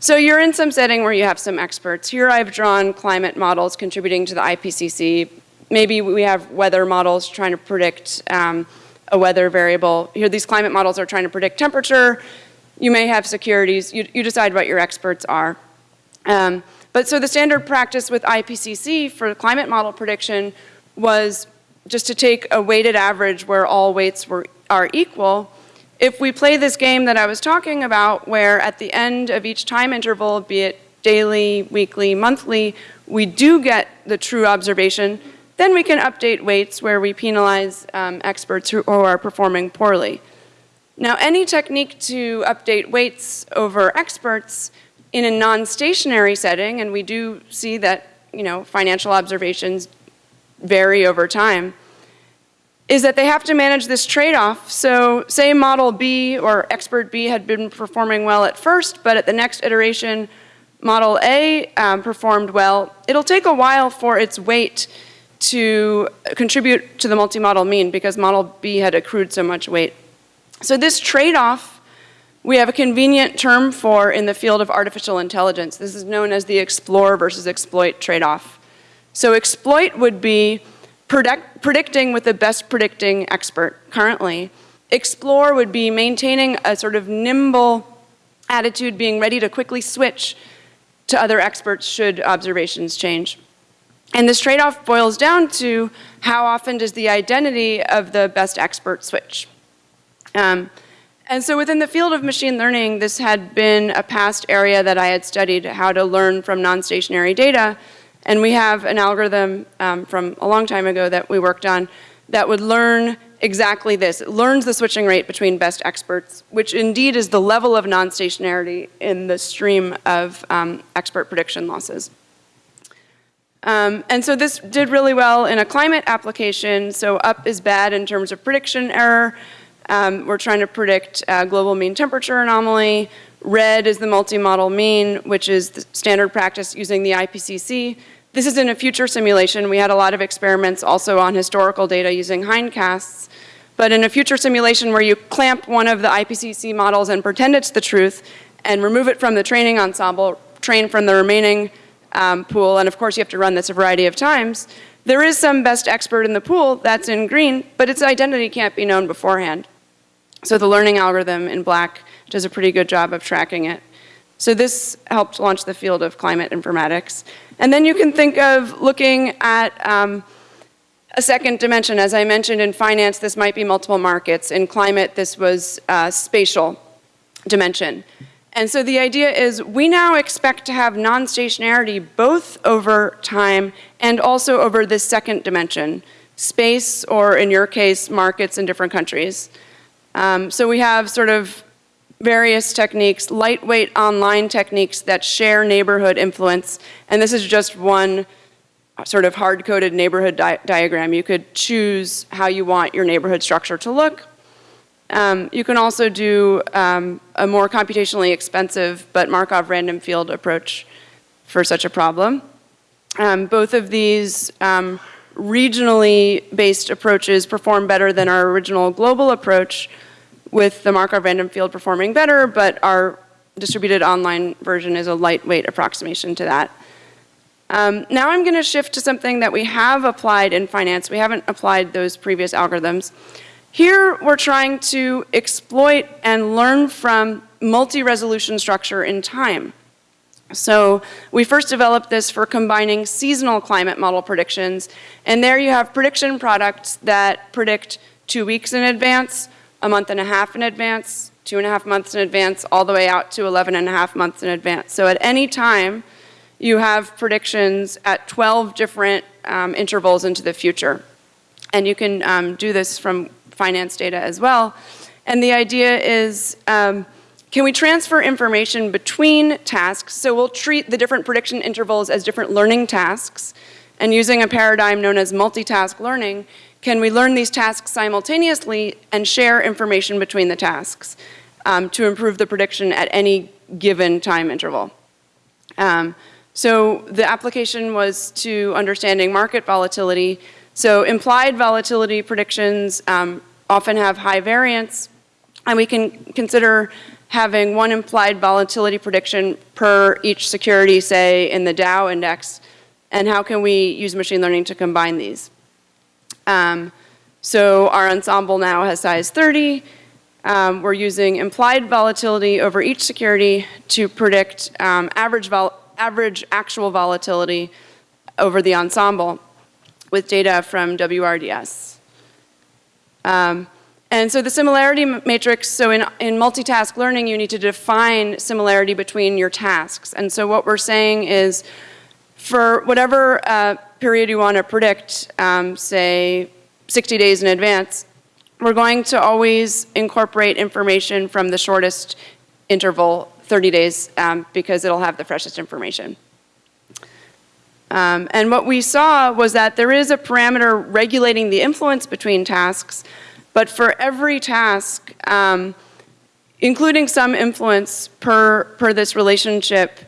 So you're in some setting where you have some experts. Here I've drawn climate models contributing to the IPCC maybe we have weather models trying to predict um, a weather variable. Here, these climate models are trying to predict temperature. You may have securities. You, you decide what your experts are. Um, but so the standard practice with IPCC for climate model prediction was just to take a weighted average where all weights were, are equal. If we play this game that I was talking about, where at the end of each time interval, be it daily, weekly, monthly, we do get the true observation, then we can update weights where we penalize um, experts who, are performing poorly. Now, any technique to update weights over experts in a non-stationary setting, and we do see that, you know, financial observations vary over time, is that they have to manage this trade-off. So say model B or expert B had been performing well at first, but at the next iteration, model A um, performed well. It'll take a while for its weight to contribute to the multi-model mean because model B had accrued so much weight. So this trade-off we have a convenient term for in the field of artificial intelligence. This is known as the explore versus exploit trade-off. So exploit would be predict predicting with the best predicting expert currently. Explore would be maintaining a sort of nimble attitude, being ready to quickly switch to other experts should observations change. And this trade-off boils down to how often does the identity of the best expert switch? Um, and so within the field of machine learning, this had been a past area that I had studied how to learn from non-stationary data. And we have an algorithm um, from a long time ago that we worked on that would learn exactly this. It learns the switching rate between best experts, which indeed is the level of non-stationarity in the stream of um, expert prediction losses. Um, and so this did really well in a climate application. So up is bad in terms of prediction error. Um, we're trying to predict uh, global mean temperature anomaly. Red is the multi-model mean, which is the standard practice using the IPCC. This is in a future simulation. We had a lot of experiments also on historical data using hindcasts. But in a future simulation where you clamp one of the IPCC models and pretend it's the truth and remove it from the training ensemble, train from the remaining um, pool, and of course you have to run this a variety of times, there is some best expert in the pool that's in green, but its identity can't be known beforehand. So the learning algorithm in black does a pretty good job of tracking it. So this helped launch the field of climate informatics. And then you can think of looking at um, a second dimension. As I mentioned in finance, this might be multiple markets. In climate, this was uh, spatial dimension. And so the idea is we now expect to have non-stationarity both over time and also over this second dimension, space or in your case, markets in different countries. Um, so we have sort of various techniques, lightweight online techniques that share neighborhood influence. And this is just one sort of hard-coded neighborhood di diagram. You could choose how you want your neighborhood structure to look. Um, you can also do um, a more computationally expensive but Markov random field approach for such a problem. Um, both of these um, regionally based approaches perform better than our original global approach with the Markov random field performing better, but our distributed online version is a lightweight approximation to that. Um, now I'm going to shift to something that we have applied in finance. We haven't applied those previous algorithms. Here we're trying to exploit and learn from multi-resolution structure in time. So we first developed this for combining seasonal climate model predictions, and there you have prediction products that predict two weeks in advance, a month and a half in advance, two and a half months in advance, all the way out to 11 and a half months in advance. So at any time, you have predictions at 12 different um, intervals into the future. And you can um, do this from finance data as well. And the idea is, um, can we transfer information between tasks? So we'll treat the different prediction intervals as different learning tasks. And using a paradigm known as multitask learning, can we learn these tasks simultaneously and share information between the tasks um, to improve the prediction at any given time interval? Um, so the application was to understanding market volatility. So implied volatility predictions um, often have high variance, and we can consider having one implied volatility prediction per each security, say, in the Dow index, and how can we use machine learning to combine these. Um, so our ensemble now has size 30. Um, we're using implied volatility over each security to predict um, average, average actual volatility over the ensemble with data from WRDS. Um, and so the similarity matrix, so in, in multitask learning, you need to define similarity between your tasks. And so what we're saying is for whatever uh, period you want to predict, um, say 60 days in advance, we're going to always incorporate information from the shortest interval, 30 days, um, because it'll have the freshest information. Um, and what we saw was that there is a parameter regulating the influence between tasks, but for every task, um, including some influence per, per this relationship,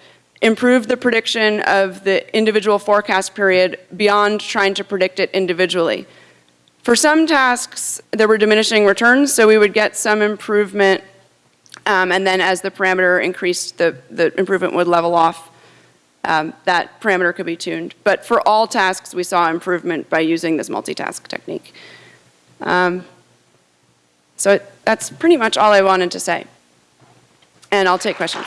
improve the prediction of the individual forecast period beyond trying to predict it individually. For some tasks, there were diminishing returns, so we would get some improvement, um, and then as the parameter increased, the, the improvement would level off um, that parameter could be tuned. But for all tasks, we saw improvement by using this multitask technique. Um, so that's pretty much all I wanted to say. And I'll take questions.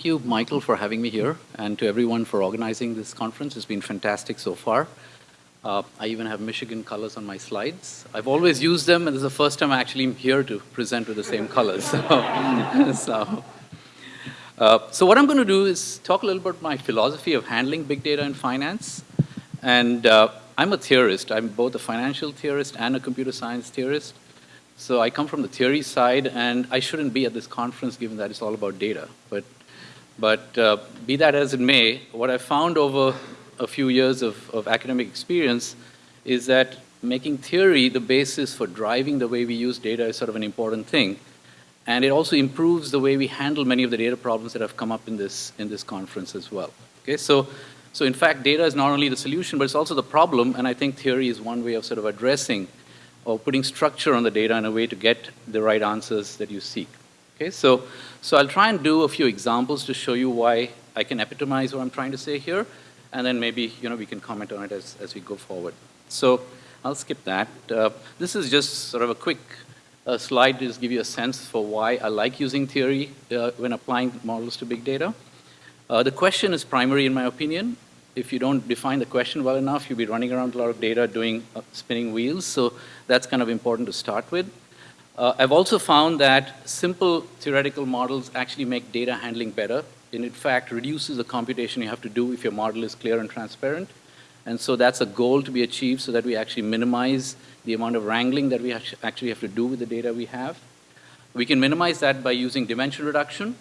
Thank you, Michael, for having me here, and to everyone for organizing this conference. It's been fantastic so far. Uh, I even have Michigan colors on my slides. I've always used them, and this is the first time I actually am here to present with the same colors. So, so, uh, so what I'm going to do is talk a little bit about my philosophy of handling big data in finance. And uh, I'm a theorist. I'm both a financial theorist and a computer science theorist. So I come from the theory side, and I shouldn't be at this conference given that it's all about data. But, but uh, be that as it may, what I found over a few years of, of academic experience is that making theory the basis for driving the way we use data is sort of an important thing. And it also improves the way we handle many of the data problems that have come up in this, in this conference as well. Okay, so, so in fact, data is not only the solution, but it's also the problem, and I think theory is one way of sort of addressing or putting structure on the data in a way to get the right answers that you seek. Okay, so, so I'll try and do a few examples to show you why I can epitomize what I'm trying to say here, and then maybe you know we can comment on it as, as we go forward. So I'll skip that. Uh, this is just sort of a quick uh, slide to just give you a sense for why I like using theory uh, when applying models to big data. Uh, the question is primary in my opinion, if you don't define the question well enough, you'll be running around a lot of data doing uh, spinning wheels. So that's kind of important to start with. Uh, I've also found that simple theoretical models actually make data handling better. And in fact, reduces the computation you have to do if your model is clear and transparent. And so that's a goal to be achieved so that we actually minimize the amount of wrangling that we actually have to do with the data we have. We can minimize that by using dimension reduction.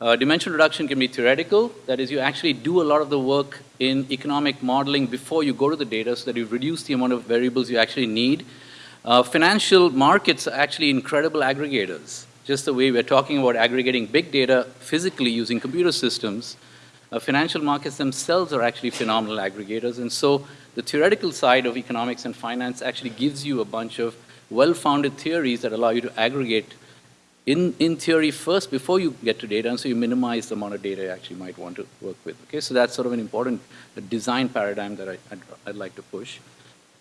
Uh, dimension reduction can be theoretical. That is, you actually do a lot of the work in economic modeling before you go to the data so that you reduce the amount of variables you actually need. Uh, financial markets are actually incredible aggregators. Just the way we're talking about aggregating big data physically using computer systems, uh, financial markets themselves are actually phenomenal aggregators. And so the theoretical side of economics and finance actually gives you a bunch of well-founded theories that allow you to aggregate in, in theory first before you get to data, and so you minimize the amount of data you actually might want to work with. Okay, so that's sort of an important design paradigm that I, would I'd like to push.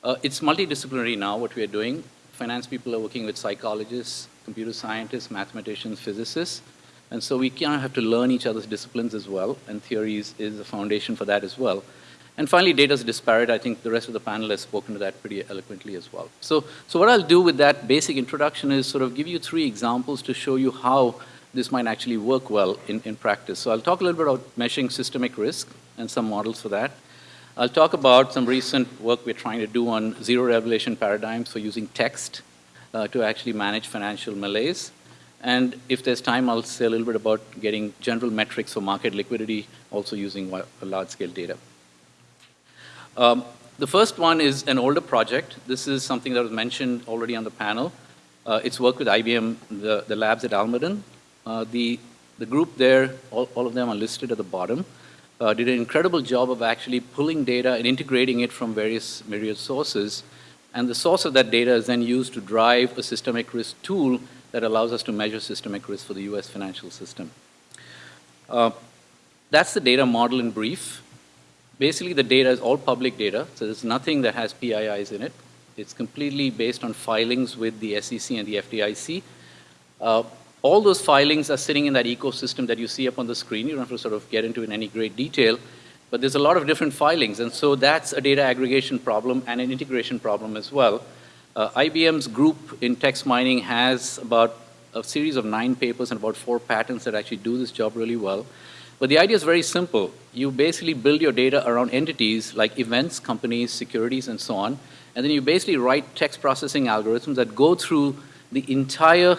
Uh, it's multidisciplinary now, what we are doing. Finance people are working with psychologists, computer scientists, mathematicians, physicists, and so we kind of have to learn each other's disciplines as well, and theories is the foundation for that as well. And finally, data is disparate. I think the rest of the panel has spoken to that pretty eloquently as well. So, so what I'll do with that basic introduction is sort of give you three examples to show you how this might actually work well in, in practice. So I'll talk a little bit about measuring systemic risk and some models for that. I'll talk about some recent work we're trying to do on zero revelation paradigms for using text uh, to actually manage financial malaise. And if there's time, I'll say a little bit about getting general metrics for market liquidity, also using large-scale data. Um, the first one is an older project. This is something that was mentioned already on the panel. Uh, it's work with IBM, the, the labs at Almaden. Uh, the, the group there, all, all of them are listed at the bottom, uh, did an incredible job of actually pulling data and integrating it from various myriad sources. And the source of that data is then used to drive a systemic risk tool that allows us to measure systemic risk for the US financial system. Uh, that's the data model in brief. Basically, the data is all public data, so there's nothing that has PIIs in it. It's completely based on filings with the SEC and the FDIC. Uh, all those filings are sitting in that ecosystem that you see up on the screen. You don't have to sort of get into in any great detail, but there's a lot of different filings, and so that's a data aggregation problem and an integration problem as well. Uh, IBM's group in text mining has about a series of nine papers and about four patents that actually do this job really well. But the idea is very simple. You basically build your data around entities like events, companies, securities, and so on. And then you basically write text processing algorithms that go through the entire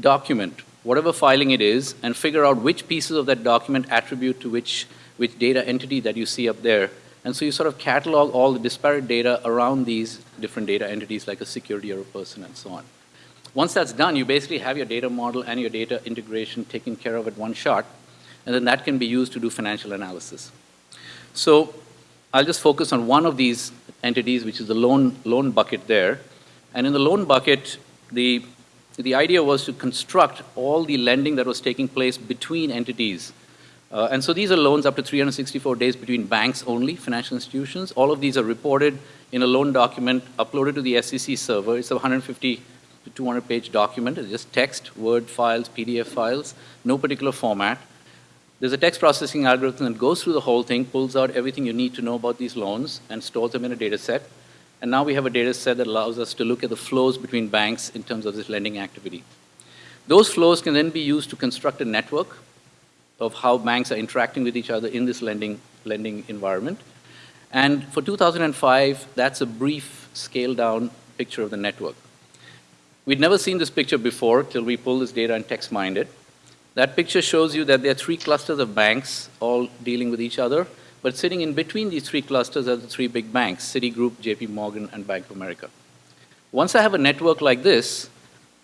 document, whatever filing it is, and figure out which pieces of that document attribute to which, which data entity that you see up there. And so you sort of catalog all the disparate data around these different data entities like a security or a person and so on. Once that's done, you basically have your data model and your data integration taken care of at one shot and then that can be used to do financial analysis. So I'll just focus on one of these entities, which is the loan, loan bucket there. And in the loan bucket, the, the idea was to construct all the lending that was taking place between entities. Uh, and so these are loans up to 364 days between banks only, financial institutions. All of these are reported in a loan document uploaded to the SEC server. It's a 150 to 200 page document. It's just text, Word files, PDF files, no particular format. There's a text processing algorithm that goes through the whole thing, pulls out everything you need to know about these loans, and stores them in a data set. And now we have a data set that allows us to look at the flows between banks in terms of this lending activity. Those flows can then be used to construct a network of how banks are interacting with each other in this lending, lending environment. And for 2005, that's a brief scale down picture of the network. We'd never seen this picture before till we pulled this data and text mined it. That picture shows you that there are three clusters of banks all dealing with each other, but sitting in between these three clusters are the three big banks, Citigroup, JP Morgan, and Bank of America. Once I have a network like this,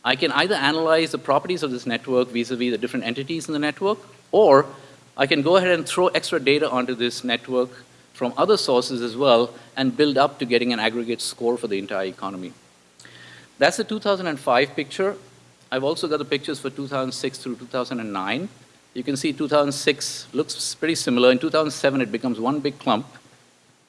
I can either analyze the properties of this network vis-a-vis -vis the different entities in the network, or I can go ahead and throw extra data onto this network from other sources as well and build up to getting an aggregate score for the entire economy. That's the 2005 picture. I've also got the pictures for 2006 through 2009. You can see 2006 looks pretty similar. In 2007, it becomes one big clump.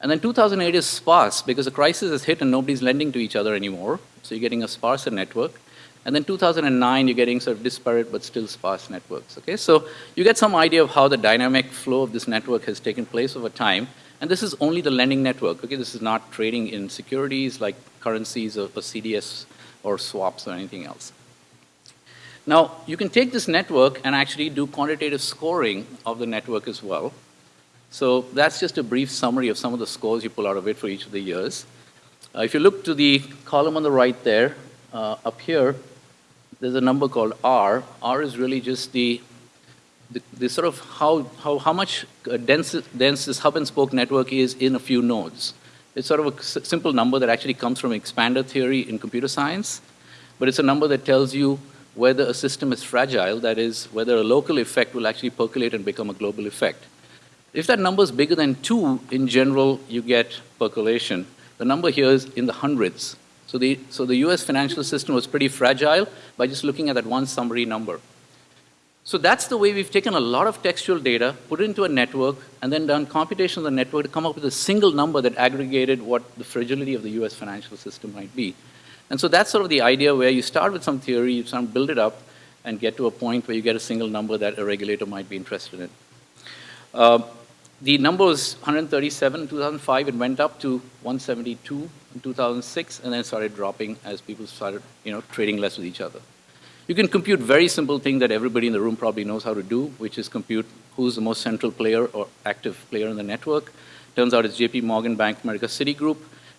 And then 2008 is sparse because the crisis has hit and nobody's lending to each other anymore. So you're getting a sparser network. And then 2009, you're getting sort of disparate but still sparse networks. Okay, so you get some idea of how the dynamic flow of this network has taken place over time. And this is only the lending network. Okay, this is not trading in securities like currencies or, or CDS or swaps or anything else. Now, you can take this network and actually do quantitative scoring of the network as well. So that's just a brief summary of some of the scores you pull out of it for each of the years. Uh, if you look to the column on the right there, uh, up here, there's a number called R. R is really just the, the, the sort of how, how, how much uh, dense, dense this hub and spoke network is in a few nodes. It's sort of a simple number that actually comes from expander theory in computer science, but it's a number that tells you whether a system is fragile, that is, whether a local effect will actually percolate and become a global effect. If that number is bigger than two, in general, you get percolation. The number here is in the hundreds. So the, so the US financial system was pretty fragile by just looking at that one summary number. So that's the way we've taken a lot of textual data, put it into a network, and then done computation of the network to come up with a single number that aggregated what the fragility of the US financial system might be. And so that's sort of the idea where you start with some theory, you sort of build it up, and get to a point where you get a single number that a regulator might be interested in. Uh, the number was 137 in 2005. It went up to 172 in 2006, and then started dropping as people started, you know, trading less with each other. You can compute very simple thing that everybody in the room probably knows how to do, which is compute who's the most central player or active player in the network. Turns out it's JP Morgan, Bank of America, Citigroup.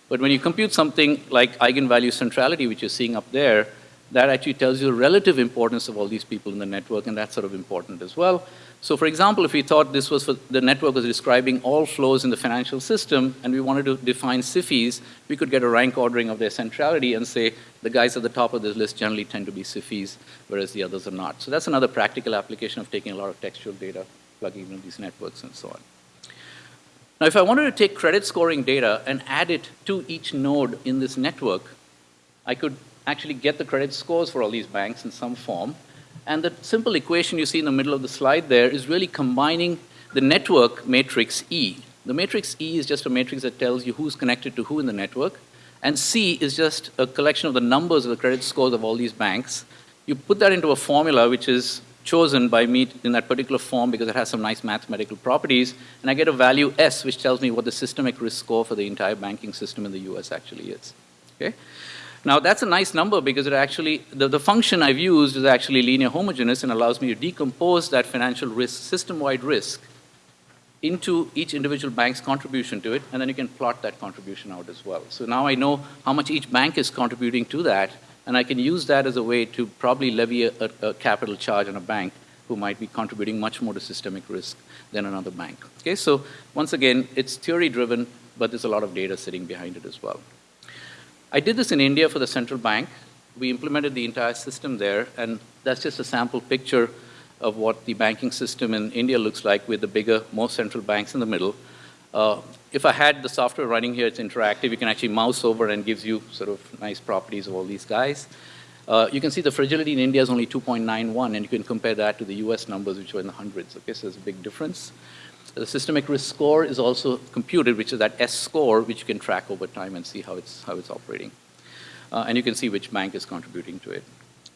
But when you compute something like eigenvalue centrality, which you're seeing up there, that actually tells you the relative importance of all these people in the network, and that's sort of important as well. So for example, if we thought this was for, the network was describing all flows in the financial system, and we wanted to define SIFIs, we could get a rank ordering of their centrality and say the guys at the top of this list generally tend to be SIFIs, whereas the others are not. So that's another practical application of taking a lot of textual data, plugging into these networks and so on. Now, if I wanted to take credit scoring data and add it to each node in this network, I could actually get the credit scores for all these banks in some form. And the simple equation you see in the middle of the slide there is really combining the network matrix E. The matrix E is just a matrix that tells you who's connected to who in the network. And C is just a collection of the numbers of the credit scores of all these banks. You put that into a formula which is chosen by me in that particular form because it has some nice mathematical properties, and I get a value S, which tells me what the systemic risk score for the entire banking system in the US actually is. Okay? Now that's a nice number because it actually, the, the function I've used is actually linear homogeneous and allows me to decompose that financial risk, system-wide risk, into each individual bank's contribution to it, and then you can plot that contribution out as well. So now I know how much each bank is contributing to that, and I can use that as a way to probably levy a, a, a, capital charge on a bank who might be contributing much more to systemic risk than another bank. Okay, so once again, it's theory driven, but there's a lot of data sitting behind it as well. I did this in India for the central bank. We implemented the entire system there, and that's just a sample picture of what the banking system in India looks like with the bigger, more central banks in the middle. Uh, if I had the software running here, it's interactive. You can actually mouse over and gives you sort of nice properties of all these guys. Uh, you can see the fragility in India is only 2.91, and you can compare that to the US numbers, which were in the hundreds. Okay, so there's a big difference. The systemic risk score is also computed, which is that S score, which you can track over time and see how it's, how it's operating. Uh, and you can see which bank is contributing to it.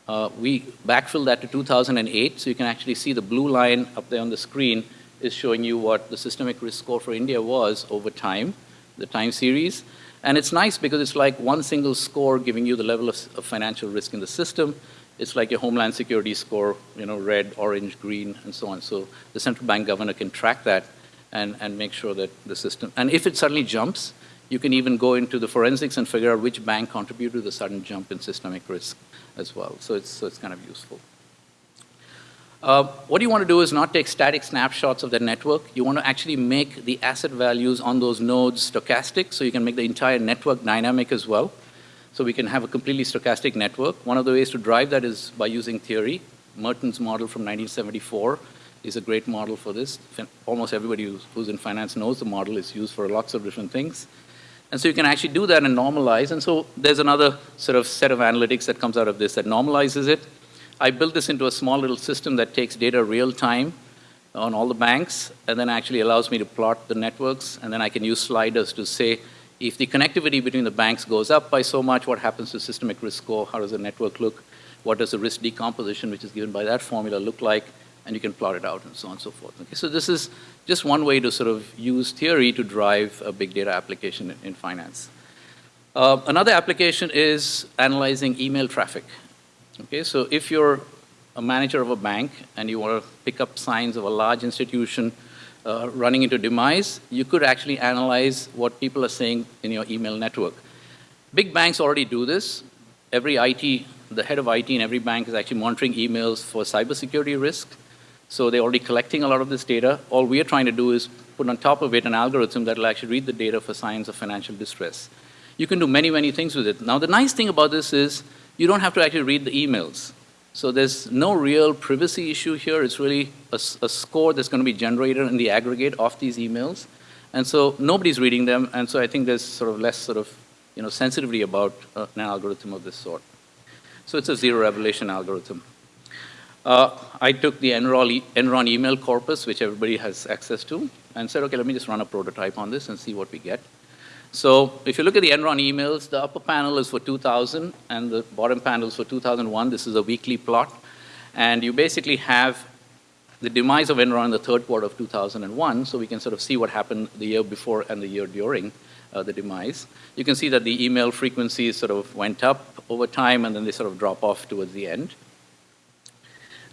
Uh, we backfilled that to 2008, so you can actually see the blue line up there on the screen is showing you what the systemic risk score for India was over time, the time series. And it's nice because it's like one single score giving you the level of, of financial risk in the system. It's like your homeland security score, you know, red, orange, green, and so on. So the central bank governor can track that and, and make sure that the system, and if it suddenly jumps, you can even go into the forensics and figure out which bank contributed to the sudden jump in systemic risk as well. So it's, so it's kind of useful. Uh, what you want to do is not take static snapshots of the network. You want to actually make the asset values on those nodes stochastic, so you can make the entire network dynamic as well. So we can have a completely stochastic network. One of the ways to drive that is by using theory. Merton's model from 1974 is a great model for this. Almost everybody who's in finance knows the model is used for lots of different things. And so you can actually do that and normalize. And so there's another sort of set of analytics that comes out of this that normalizes it I built this into a small little system that takes data real time on all the banks and then actually allows me to plot the networks and then I can use sliders to say if the connectivity between the banks goes up by so much, what happens to systemic risk score? How does the network look? What does the risk decomposition, which is given by that formula, look like? And you can plot it out and so on and so forth. Okay, so this is just one way to sort of use theory to drive a big data application in, in finance. Uh, another application is analyzing email traffic. Okay, so if you're a manager of a bank and you want to pick up signs of a large institution uh, running into demise, you could actually analyze what people are saying in your email network. Big banks already do this. Every IT, the head of IT in every bank is actually monitoring emails for cybersecurity risk. So they're already collecting a lot of this data. All we are trying to do is put on top of it an algorithm that will actually read the data for signs of financial distress. You can do many, many things with it. Now, the nice thing about this is you don't have to actually read the emails. So there's no real privacy issue here. It's really a, a, score that's going to be generated in the aggregate of these emails. And so nobody's reading them, and so I think there's sort of less sort of you know, sensitivity about uh, an algorithm of this sort. So it's a zero revelation algorithm. Uh, I took the Enron, e Enron email corpus, which everybody has access to, and said, okay, let me just run a prototype on this and see what we get. So if you look at the Enron emails, the upper panel is for 2000 and the bottom panel is for 2001. This is a weekly plot. And you basically have the demise of Enron in the third quarter of 2001, so we can sort of see what happened the year before and the year during uh, the demise. You can see that the email frequencies sort of went up over time and then they sort of drop off towards the end.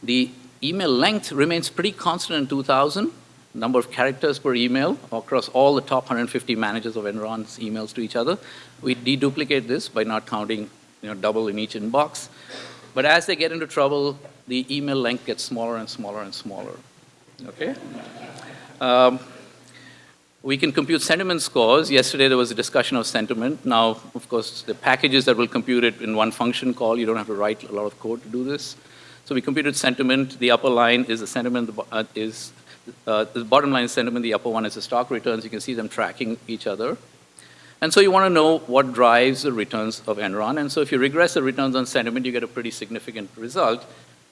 The email length remains pretty constant in 2000, number of characters per email across all the top 150 managers of Enron's emails to each other. We deduplicate this by not counting you know, double in each inbox. But as they get into trouble, the email length gets smaller and smaller and smaller. Okay? Um, we can compute sentiment scores. Yesterday there was a discussion of sentiment. Now, of course, the packages that will compute it in one function call, you don't have to write a lot of code to do this. So we computed sentiment. The upper line is the sentiment, uh, is uh, the bottom line sentiment, the upper one is the stock returns. You can see them tracking each other. And so you want to know what drives the returns of Enron. And so if you regress the returns on sentiment, you get a pretty significant result.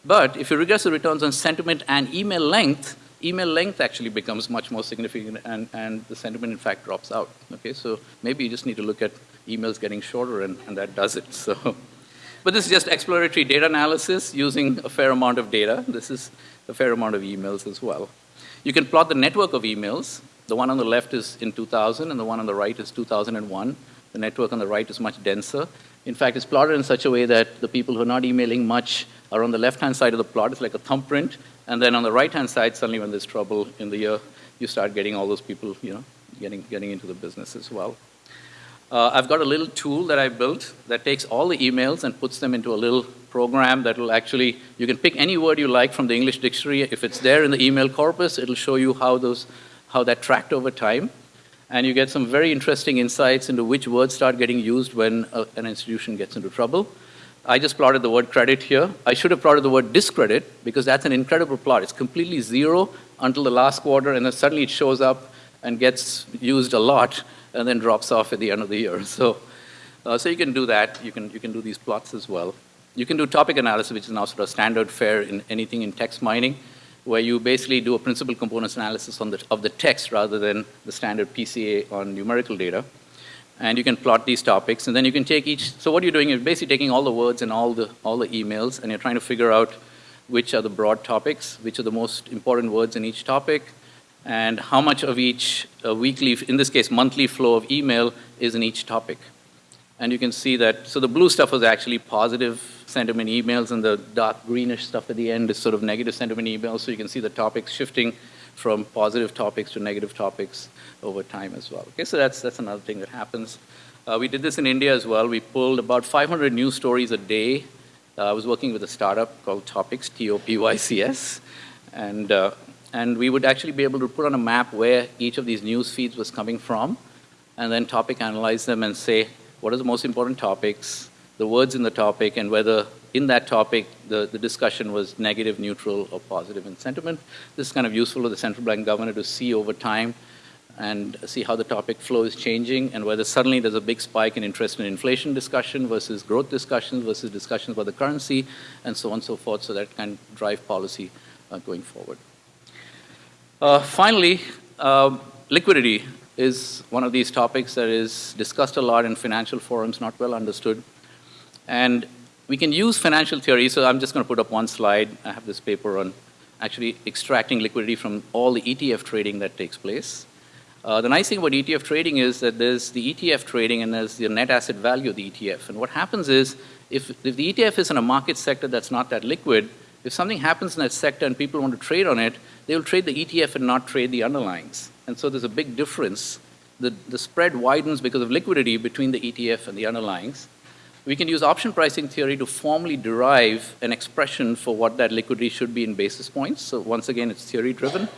But if you regress the returns on sentiment and email length, email length actually becomes much more significant and, and the sentiment in fact drops out. Okay, so maybe you just need to look at emails getting shorter and, and that does it. So, but this is just exploratory data analysis using a fair amount of data. This is a fair amount of emails as well. You can plot the network of emails. The one on the left is in 2000, and the one on the right is 2001. The network on the right is much denser. In fact, it's plotted in such a way that the people who are not emailing much are on the left-hand side of the plot. It's like a thumbprint. And then on the right-hand side, suddenly when there's trouble in the year, you start getting all those people, you know, getting, getting into the business as well. Uh, I've got a little tool that I built that takes all the emails and puts them into a little program that will actually, you can pick any word you like from the English dictionary. If it's there in the email corpus, it'll show you how, those, how that tracked over time. And you get some very interesting insights into which words start getting used when a, an institution gets into trouble. I just plotted the word credit here. I should have plotted the word discredit because that's an incredible plot. It's completely zero until the last quarter, and then suddenly it shows up and gets used a lot and then drops off at the end of the year. So, uh, so you can do that. You can, you can do these plots as well. You can do topic analysis, which is now sort of standard fare in anything in text mining, where you basically do a principal components analysis on the, of the text rather than the standard PCA on numerical data. And you can plot these topics, and then you can take each, so what you're doing is basically taking all the words and all the, all the emails, and you're trying to figure out which are the broad topics, which are the most important words in each topic, and how much of each uh, weekly, in this case, monthly flow of email is in each topic. And you can see that, so the blue stuff was actually positive sentiment emails, and the dark greenish stuff at the end is sort of negative sentiment emails, so you can see the topics shifting from positive topics to negative topics over time as well. Okay, so that's, that's another thing that happens. Uh, we did this in India as well. We pulled about 500 news stories a day. Uh, I was working with a startup called Topics, T-O-P-Y-C-S, and, uh, and we would actually be able to put on a map where each of these news feeds was coming from, and then topic analyze them and say, what are the most important topics, the words in the topic, and whether in that topic the, the discussion was negative, neutral, or positive in sentiment. This is kind of useful for the central bank governor to see over time and see how the topic flow is changing and whether suddenly there's a big spike in interest in inflation discussion versus growth discussions versus discussions about the currency and so on and so forth so that can drive policy uh, going forward. Uh, finally, uh, liquidity is one of these topics that is discussed a lot in financial forums, not well understood. And we can use financial theory, so I'm just going to put up one slide. I have this paper on actually extracting liquidity from all the ETF trading that takes place. Uh, the nice thing about ETF trading is that there's the ETF trading and there's the net asset value of the ETF. And what happens is, if, if the ETF is in a market sector that's not that liquid, if something happens in that sector and people want to trade on it, they will trade the ETF and not trade the underlyings. And so there's a big difference. The, the spread widens because of liquidity between the ETF and the underlyings. We can use option pricing theory to formally derive an expression for what that liquidity should be in basis points. So once again, it's theory driven.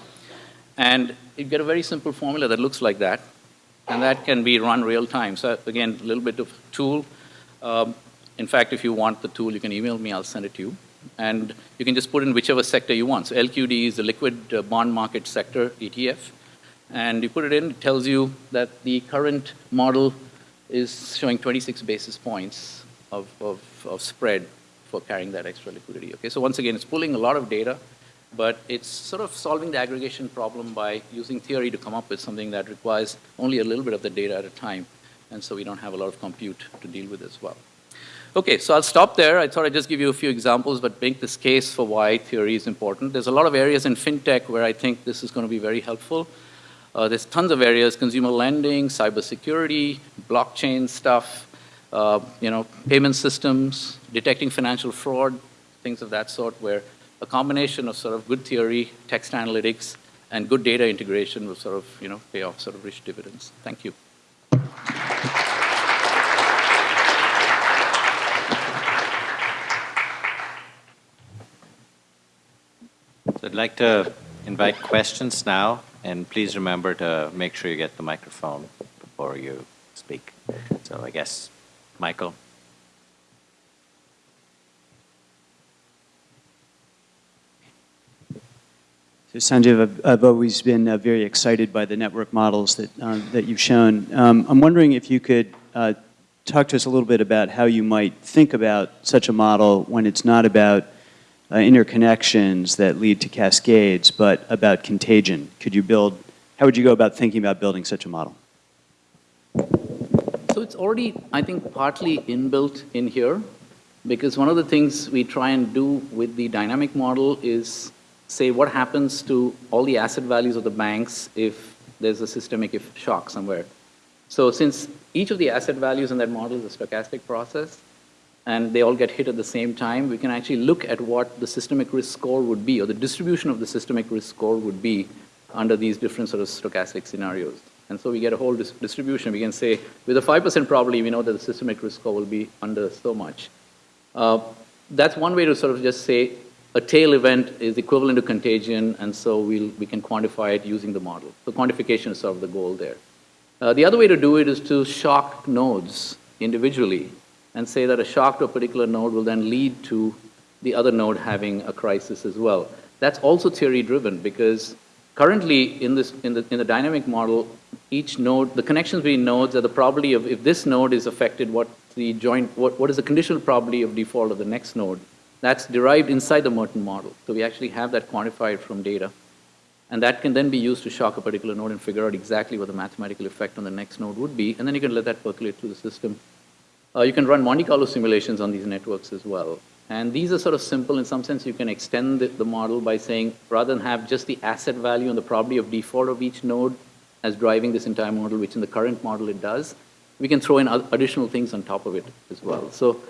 And you get a very simple formula that looks like that. And that can be run real time. So again, a little bit of tool. Um, in fact, if you want the tool, you can email me, I'll send it to you. And you can just put in whichever sector you want. So LQD is the liquid uh, bond market sector ETF. And you put it in, it tells you that the current model is showing 26 basis points of, of, of spread for carrying that extra liquidity. Okay, so once again, it's pulling a lot of data but it's sort of solving the aggregation problem by using theory to come up with something that requires only a little bit of the data at a time, and so we don't have a lot of compute to deal with as well. Okay, so I'll stop there. I thought I'd just give you a few examples, but make this case for why theory is important. There's a lot of areas in fintech where I think this is going to be very helpful. Uh, there's tons of areas, consumer lending, cybersecurity, blockchain stuff, uh, you know, payment systems, detecting financial fraud, things of that sort, where a combination of sort of good theory, text analytics, and good data integration will sort of, you know, pay off sort of rich dividends. Thank you. So I'd like to invite questions now, and please remember to make sure you get the microphone before you speak. So I guess, Michael. So Sanjiv, I've, always been uh, very excited by the network models that, uh, that you've shown. Um, I'm wondering if you could uh, talk to us a little bit about how you might think about such a model when it's not about uh, interconnections that lead to cascades, but about contagion. Could you build, how would you go about thinking about building such a model? So it's already, I think, partly inbuilt in here, because one of the things we try and do with the dynamic model is say what happens to all the asset values of the banks if there's a systemic shock somewhere. So since each of the asset values in that model is a stochastic process, and they all get hit at the same time, we can actually look at what the systemic risk score would be, or the distribution of the systemic risk score would be under these different sort of stochastic scenarios. And so we get a whole dis distribution. We can say, with a 5% probability, we know that the systemic risk score will be under so much. Uh, that's one way to sort of just say, a tail event is equivalent to contagion, and so we'll, we can quantify it using the model. So quantification is sort of the goal there. Uh, the other way to do it is to shock nodes individually and say that a shock to a particular node will then lead to the other node having a crisis as well. That's also theory driven because currently in, this, in, the, in the dynamic model, each node, the connections between nodes are the probability of if this node is affected, what the joint, what, what is the conditional probability of default of the next node that's derived inside the Merton model. So we actually have that quantified from data. And that can then be used to shock a particular node and figure out exactly what the mathematical effect on the next node would be, and then you can let that percolate through the system. Uh, you can run Monte Carlo simulations on these networks as well. And these are sort of simple in some sense. You can extend the, the model by saying, rather than have just the asset value and the probability of default of each node as driving this entire model, which in the current model it does, we can throw in additional things on top of it as well. So,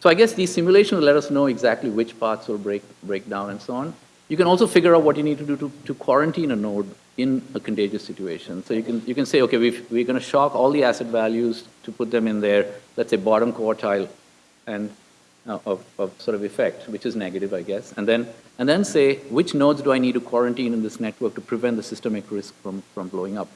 so I guess these simulations let us know exactly which parts will break, break down and so on. You can also figure out what you need to do to, to quarantine a node in a contagious situation. So you can, you can say, okay, we've, we're going to shock all the asset values to put them in their, let's say, bottom quartile and uh, of, of sort of effect, which is negative, I guess. And then, and then say, which nodes do I need to quarantine in this network to prevent the systemic risk from, from blowing up?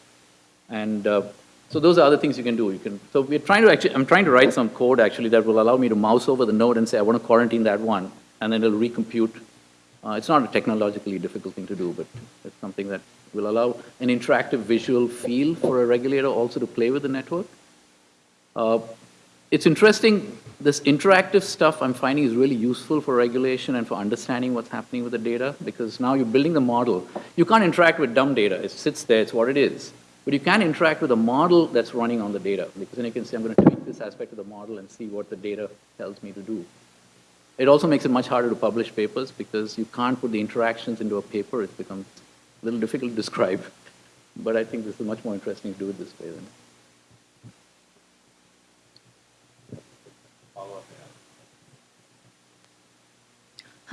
And uh, so those are other things you can do. You can, so we're trying to actually, I'm trying to write some code actually that will allow me to mouse over the node and say, I want to quarantine that one, and then it'll recompute. Uh, it's not a technologically difficult thing to do, but it's something that will allow an interactive visual feel for a regulator also to play with the network. Uh, it's interesting, this interactive stuff I'm finding is really useful for regulation and for understanding what's happening with the data, because now you're building the model. You can't interact with dumb data. It sits there, it's what it is. But you can interact with a model that's running on the data, because then you can say, I'm going to tweak this aspect of the model and see what the data tells me to do. It also makes it much harder to publish papers, because you can't put the interactions into a paper. It becomes a little difficult to describe. But I think this is much more interesting to do it this way than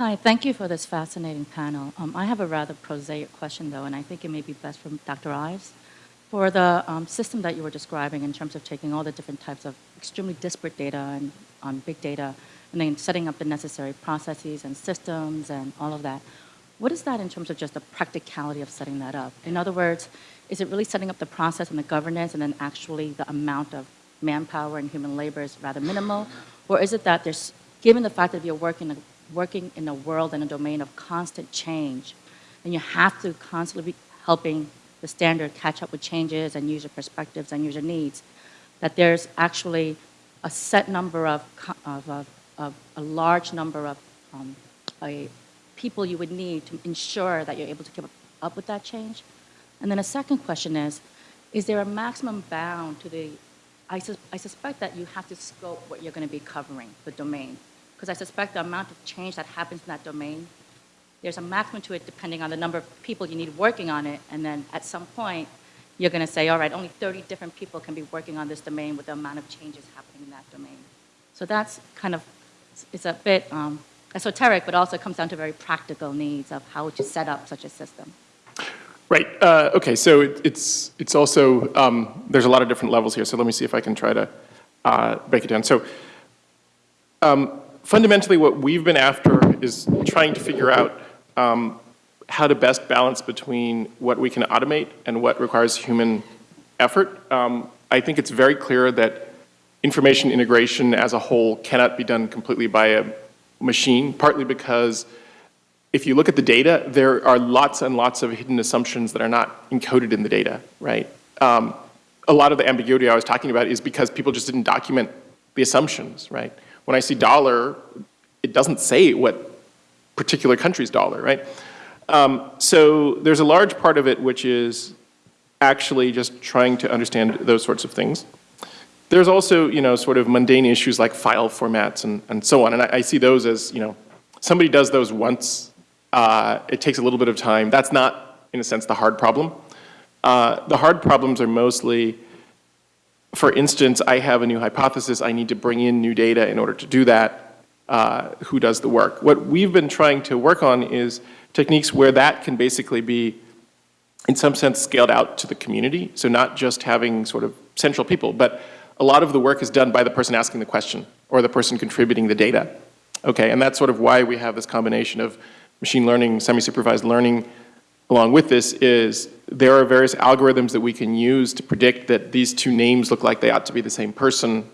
Hi, thank you for this fascinating panel. Um, I have a rather prosaic question, though, and I think it may be best from Dr. Ives. For the um, system that you were describing in terms of taking all the different types of extremely disparate data and um, big data, and then setting up the necessary processes and systems and all of that, what is that in terms of just the practicality of setting that up? In other words, is it really setting up the process and the governance, and then actually the amount of manpower and human labor is rather minimal? Or is it that there's, given the fact that you're working working in a world and a domain of constant change, and you have to constantly be helping the standard catch up with changes and user perspectives and user needs, that there's actually a set number of, of, of, of a large number of um, a, people you would need to ensure that you're able to keep up with that change. And then a second question is, is there a maximum bound to the, I, I suspect that you have to scope what you're going to be covering, the domain because I suspect the amount of change that happens in that domain, there's a maximum to it depending on the number of people you need working on it, and then at some point, you're going to say, all right, only 30 different people can be working on this domain with the amount of changes happening in that domain. So that's kind of, it's a bit um, esoteric, but also comes down to very practical needs of how to set up such a system. Right. Uh, okay. So it, it's it's also um, there's a lot of different levels here. So let me see if I can try to uh, break it down. So um, fundamentally, what we've been after is trying to figure out um, how to best balance between what we can automate and what requires human effort. Um, I think it's very clear that information integration as a whole cannot be done completely by a machine, partly because if you look at the data, there are lots and lots of hidden assumptions that are not encoded in the data, right? Um, a lot of the ambiguity I was talking about is because people just didn't document the assumptions, right? When I see dollar, it doesn't say what particular country's dollar, right? Um, so there's a large part of it which is actually just trying to understand those sorts of things. There's also, you know, sort of mundane issues like file formats and, and so on, and I, I see those as, you know, somebody does those once, uh, it takes a little bit of time. That's not, in a sense, the hard problem. Uh, the hard problems are mostly, for instance, I have a new hypothesis, I need to bring in new data in order to do that. Uh, who does the work? What we've been trying to work on is techniques where that can basically be, in some sense, scaled out to the community. So not just having sort of central people, but a lot of the work is done by the person asking the question or the person contributing the data. Okay, and that's sort of why we have this combination of machine learning, semi-supervised learning. Along with this is there are various algorithms that we can use to predict that these two names look like they ought to be the same person.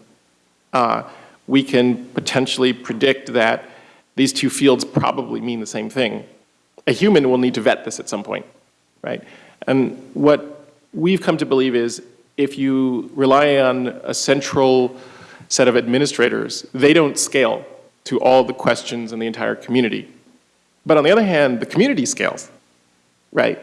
Uh, we can potentially predict that these two fields probably mean the same thing. A human will need to vet this at some point, right? And what we've come to believe is if you rely on a central set of administrators, they don't scale to all the questions in the entire community. But on the other hand, the community scales, right?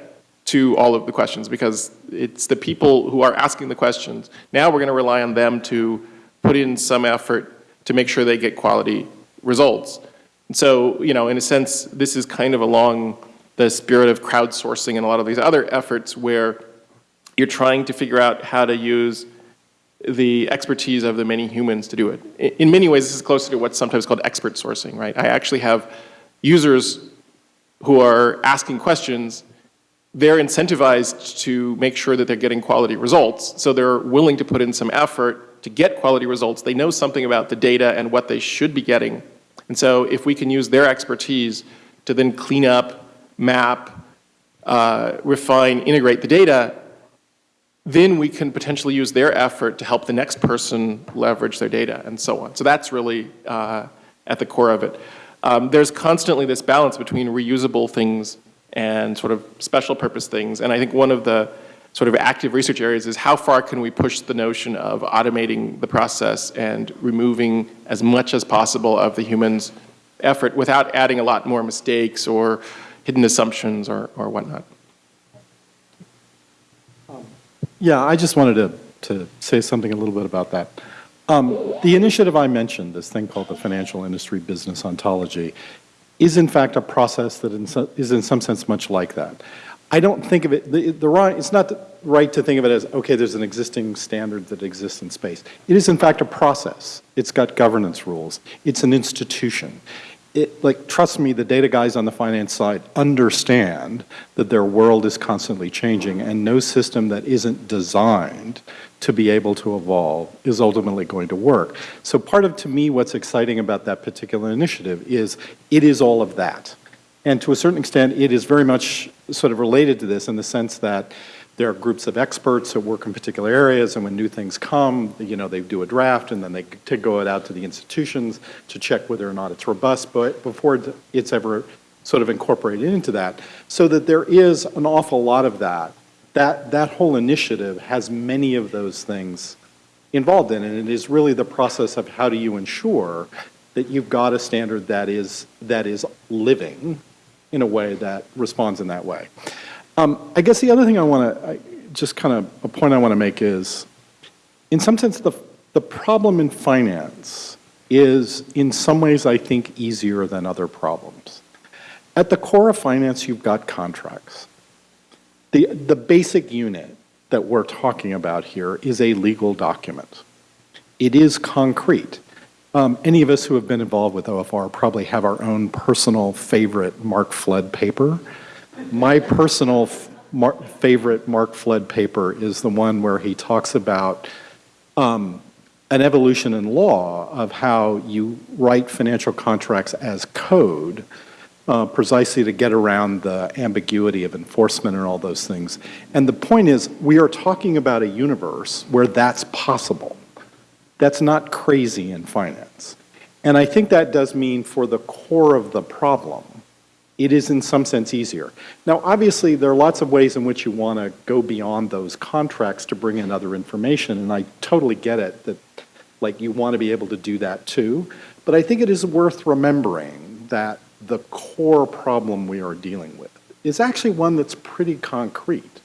to all of the questions because it's the people who are asking the questions. Now we're going to rely on them to put in some effort to make sure they get quality results. And so, you know, in a sense, this is kind of along the spirit of crowdsourcing and a lot of these other efforts where you're trying to figure out how to use the expertise of the many humans to do it. In, many ways, this is closer to what's sometimes called expert sourcing, right? I actually have users who are asking questions they're incentivized to make sure that they're getting quality results. So they're willing to put in some effort to get quality results. They know something about the data and what they should be getting. And so if we can use their expertise to then clean up, map, uh, refine, integrate the data, then we can potentially use their effort to help the next person leverage their data and so on. So that's really uh, at the core of it. Um, there's constantly this balance between reusable things and sort of special purpose things. And I think one of the sort of active research areas is how far can we push the notion of automating the process and removing as much as possible of the human's effort without adding a lot more mistakes or hidden assumptions or, or whatnot. Yeah, I just wanted to, to say something a little bit about that. Um, the initiative I mentioned, this thing called the Financial Industry Business Ontology, is in fact a process that in so, is in some sense much like that. I don't think of it, the, the it's not right to think of it as, okay, there's an existing standard that exists in space. It is in fact a process. It's got governance rules. It's an institution it, like, trust me, the data guys on the finance side understand that their world is constantly changing and no system that isn't designed to be able to evolve is ultimately going to work. So part of, to me, what's exciting about that particular initiative is it is all of that. And to a certain extent, it is very much sort of related to this in the sense that there are groups of experts that work in particular areas, and when new things come, you know, they do a draft, and then they go it out to the institutions to check whether or not it's robust, but before it's ever sort of incorporated into that, so that there is an awful lot of that. That, that whole initiative has many of those things involved in it, and it is really the process of how do you ensure that you've got a standard that is, that is living in a way that responds in that way. Um, I guess the other thing I want to, just kind of a point I want to make is, in some sense, the, the problem in finance is in some ways, I think, easier than other problems. At the core of finance, you've got contracts. The, the basic unit that we're talking about here is a legal document. It is concrete. Um, any of us who have been involved with OFR probably have our own personal favorite Mark Flood paper my personal mar favorite Mark Flood paper is the one where he talks about um, an evolution in law of how you write financial contracts as code uh, precisely to get around the ambiguity of enforcement and all those things. And the point is, we are talking about a universe where that's possible. That's not crazy in finance. And I think that does mean for the core of the problem, it is in some sense easier. Now, obviously, there are lots of ways in which you want to go beyond those contracts to bring in other information, and I totally get it that like you want to be able to do that too. But I think it is worth remembering that the core problem we are dealing with is actually one that's pretty concrete.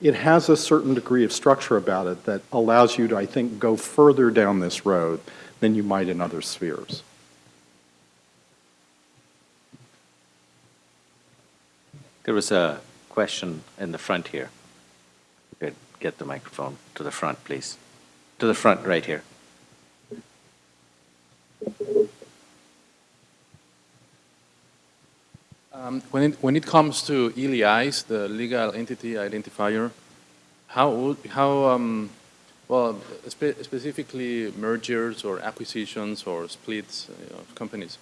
It has a certain degree of structure about it that allows you to, I think, go further down this road than you might in other spheres. There was a question in the front here. You could get the microphone to the front, please. To the front, right here. Um, when, it, when it comes to ELIs, the legal entity identifier, how, how um, well, spe specifically mergers or acquisitions or splits uh, of companies,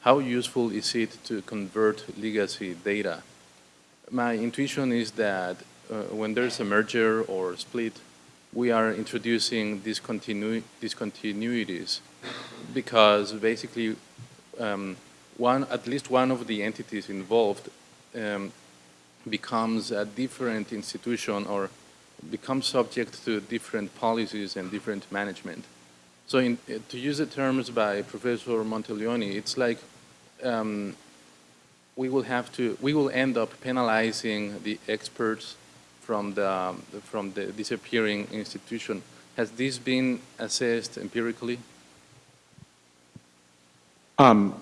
how useful is it to convert legacy data my intuition is that uh, when there's a merger or split, we are introducing discontinu discontinuities because basically um, one, at least one of the entities involved um, becomes a different institution or becomes subject to different policies and different management. So in, to use the terms by Professor Monteleoni, it's like um, we will have to, we will end up penalizing the experts from the, from the disappearing institution. Has this been assessed empirically? Um,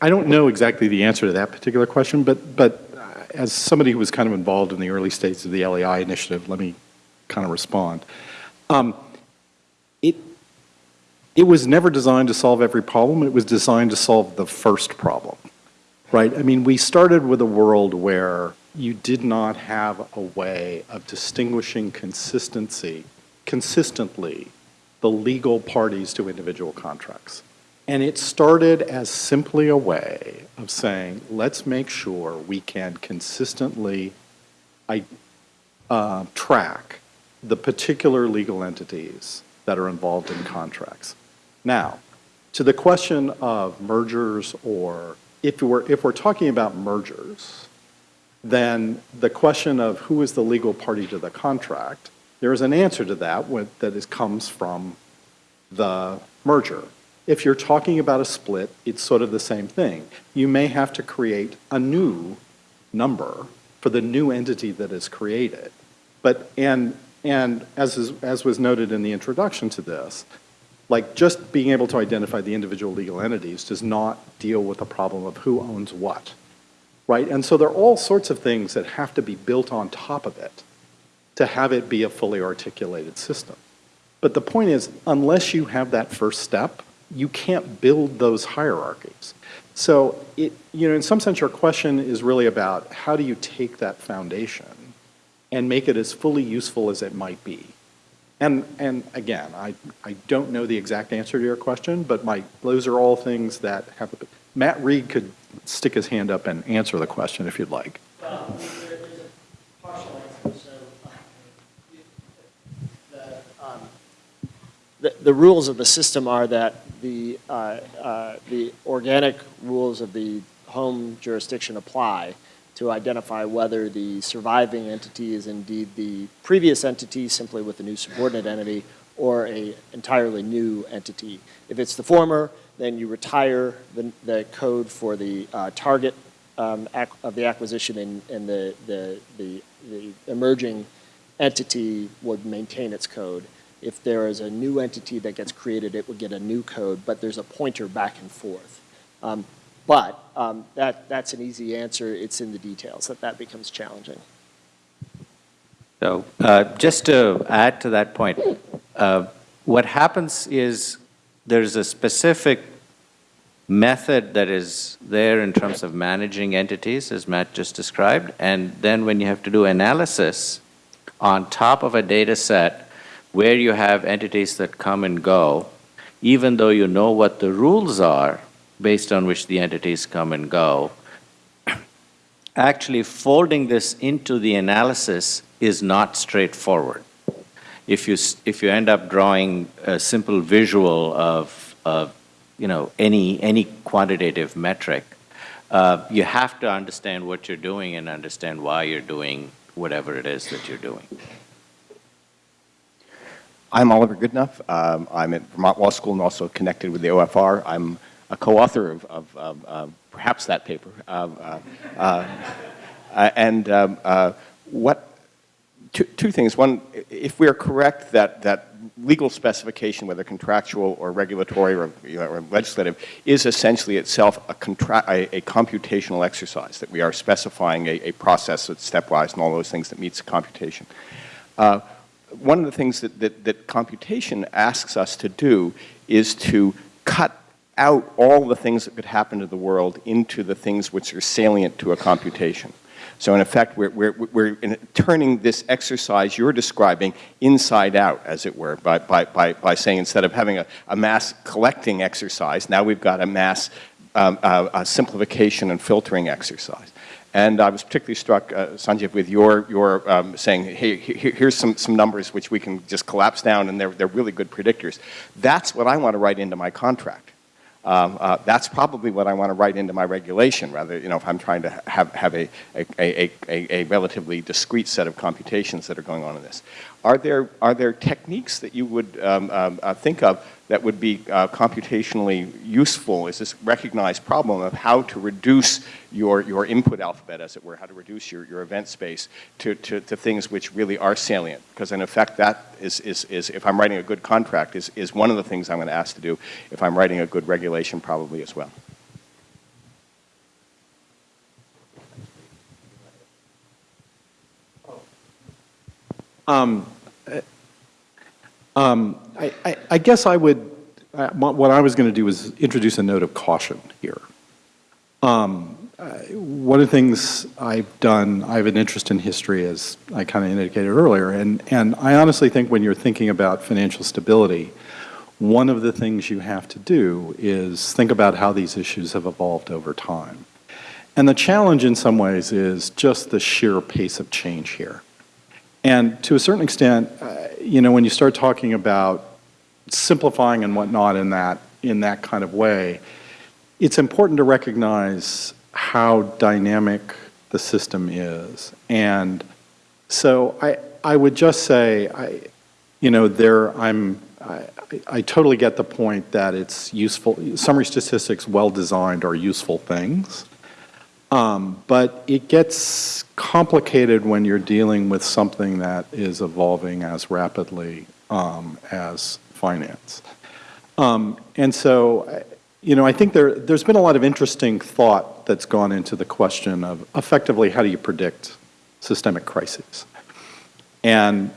I- don't know exactly the answer to that particular question, but, but as somebody who was kind of involved in the early stages of the LEI initiative, let me kind of respond. Um, It, it was never designed to solve every problem, it was designed to solve the first problem, right? I mean, we started with a world where you did not have a way of distinguishing consistency, consistently, the legal parties to individual contracts. And it started as simply a way of saying, let's make sure we can consistently uh, track the particular legal entities that are involved in contracts. Now, to the question of mergers or if we're, if we're talking about mergers, then the question of who is the legal party to the contract, there is an answer to that with, that is, comes from the merger. If you're talking about a split, it's sort of the same thing. You may have to create a new number for the new entity that is created. But, and, and as, is, as was noted in the introduction to this, like just being able to identify the individual legal entities does not deal with the problem of who owns what, right? And so there are all sorts of things that have to be built on top of it to have it be a fully articulated system. But the point is, unless you have that first step, you can't build those hierarchies. So it, you know, in some sense, your question is really about how do you take that foundation and make it as fully useful as it might be. And, and again, I, I don't know the exact answer to your question, but my, those are all things that have, Matt Reed could stick his hand up and answer the question if you'd like. Uh, the, um, the, the rules of the system are that the, uh, uh, the organic rules of the home jurisdiction apply to identify whether the surviving entity is indeed the previous entity simply with a new subordinate entity or a entirely new entity. If it's the former, then you retire the, the code for the uh, target um, of the acquisition and, and the, the, the, the emerging entity would maintain its code. If there is a new entity that gets created, it would get a new code, but there's a pointer back and forth. Um, but um, that, that's an easy answer. It's in the details that that becomes challenging. So uh, just to add to that point, uh, what happens is there's a specific method that is there in terms of managing entities, as Matt just described, and then when you have to do analysis on top of a data set where you have entities that come and go, even though you know what the rules are based on which the entities come and go, actually folding this into the analysis is not straightforward. If you, if you end up drawing a simple visual of, of you know, any, any quantitative metric, uh, you have to understand what you're doing and understand why you're doing whatever it is that you're doing. I'm Oliver Goodenough. Um, I'm at Vermont Law School and also connected with the OFR. I'm a co-author of, of, of uh, perhaps that paper. Uh, uh, uh, and um, what, two, two things. One, if we are correct that, that legal specification, whether contractual or regulatory or, you know, or legislative, is essentially itself a, a, a computational exercise, that we are specifying a, a process that's stepwise and all those things that meets computation. Uh, one of the things that, that, that computation asks us to do is to cut out all the things that could happen to the world into the things which are salient to a computation. So in effect, we're, we're, we're in turning this exercise you're describing inside out, as it were, by, by, by, by saying instead of having a, a mass collecting exercise, now we've got a mass um, uh, a simplification and filtering exercise. And I was particularly struck, uh, Sanjiv, with your, your um, saying, hey, here, here's some, some numbers which we can just collapse down and they're, they're really good predictors. That's what I want to write into my contract. Um, uh, that's probably what I want to write into my regulation, rather, you know, if I'm trying to have, have a, a, a, a, relatively discrete set of computations that are going on in this. Are there, are there techniques that you would um, um, uh, think of that would be uh, computationally useful is this recognized problem of how to reduce your, your input alphabet, as it were, how to reduce your, your event space to, to, to things which really are salient. Because in effect, that is, is, is, if I'm writing a good contract, is, is one of the things I'm going to ask to do if I'm writing a good regulation probably as well. Um, um, I, I, I guess I would, uh, what I was going to do is introduce a note of caution here. Um, uh, one of the things I've done, I have an interest in history, as I kind of indicated earlier, and, and I honestly think when you're thinking about financial stability, one of the things you have to do is think about how these issues have evolved over time. And the challenge in some ways is just the sheer pace of change here. And to a certain extent, uh, you know, when you start talking about simplifying and whatnot in that, in that kind of way, it's important to recognize how dynamic the system is. And so I, I would just say, I, you know, there I'm, I, I totally get the point that it's useful, summary statistics well designed are useful things. Um, but it gets complicated when you're dealing with something that is evolving as rapidly um, as finance. Um, and so, you know, I think there, there's been a lot of interesting thought that's gone into the question of effectively how do you predict systemic crises? And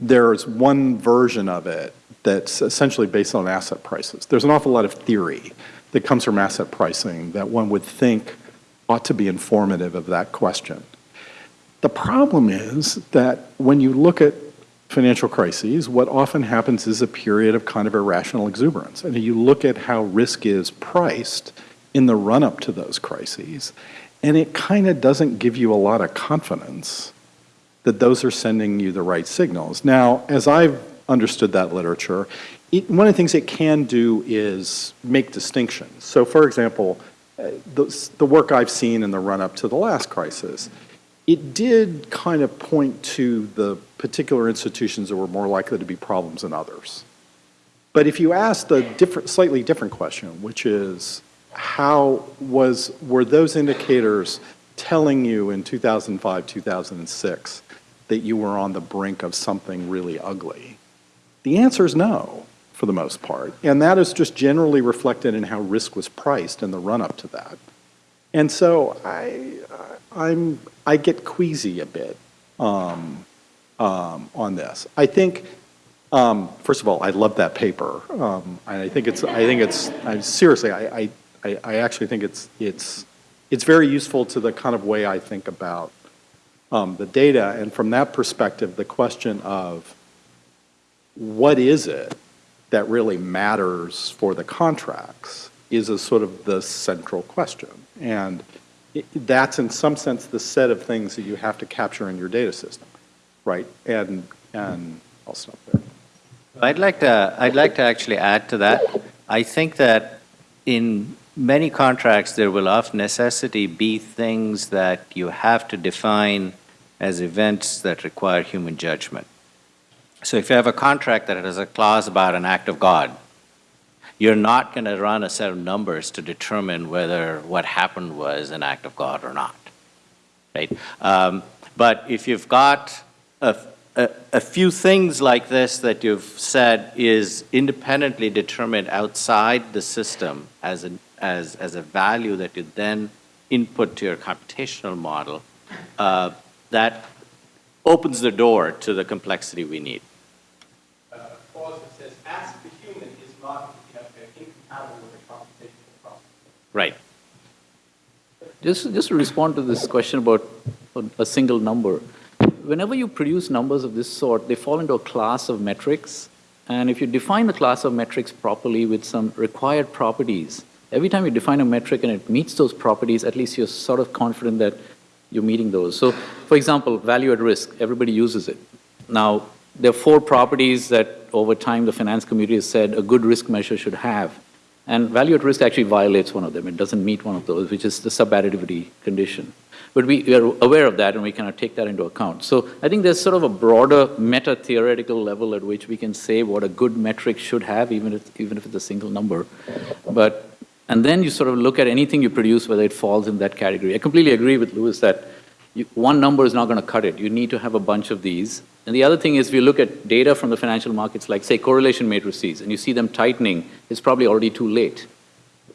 there's one version of it that's essentially based on asset prices. There's an awful lot of theory that comes from asset pricing that one would think ought to be informative of that question. The problem is that when you look at financial crises, what often happens is a period of kind of irrational exuberance. And you look at how risk is priced in the run-up to those crises, and it kind of doesn't give you a lot of confidence that those are sending you the right signals. Now, as I've understood that literature, it, one of the things it can do is make distinctions. So for example, the, the work I've seen in the run-up to the last crisis, it did kind of point to the particular institutions that were more likely to be problems than others. But if you ask the different, slightly different question, which is how was, were those indicators telling you in 2005, 2006 that you were on the brink of something really ugly? The answer is no for the most part. And that is just generally reflected in how risk was priced in the run-up to that. And so I, I'm, I get queasy a bit um, um, on this. I think, um, first of all, I love that paper. Um, I think it's, I think it's, I, seriously, I, I, I actually think it's, it's, it's very useful to the kind of way I think about um, the data. And from that perspective, the question of what is it that really matters for the contracts is a sort of the central question. And it, that's in some sense the set of things that you have to capture in your data system, right? And, and I'll stop there. I'd like to, I'd like to actually add to that. I think that in many contracts, there will of necessity be things that you have to define as events that require human judgment. So if you have a contract that has a clause about an act of God, you're not going to run a set of numbers to determine whether what happened was an act of God or not, right? Um, but if you've got a, a, a, few things like this that you've said is independently determined outside the system as, an, as, as a value that you then input to your computational model, uh, that opens the door to the complexity we need. Right. Just, just to respond to this question about a single number, whenever you produce numbers of this sort, they fall into a class of metrics. And if you define the class of metrics properly with some required properties, every time you define a metric and it meets those properties, at least you're sort of confident that you're meeting those. So, for example, value at risk, everybody uses it. Now, there are four properties that over time the finance community has said a good risk measure should have. And value at risk actually violates one of them. It doesn't meet one of those, which is the subadditivity condition. But we we are aware of that and we kind of take that into account. So I think there's sort of a broader meta-theoretical level at which we can say what a good metric should have, even if, even if it's a single number. But, and then you sort of look at anything you produce, whether it falls in that category. I completely agree with Lewis that you, one number is not going to cut it. You need to have a bunch of these. And the other thing is, if you look at data from the financial markets, like say correlation matrices, and you see them tightening, it's probably already too late,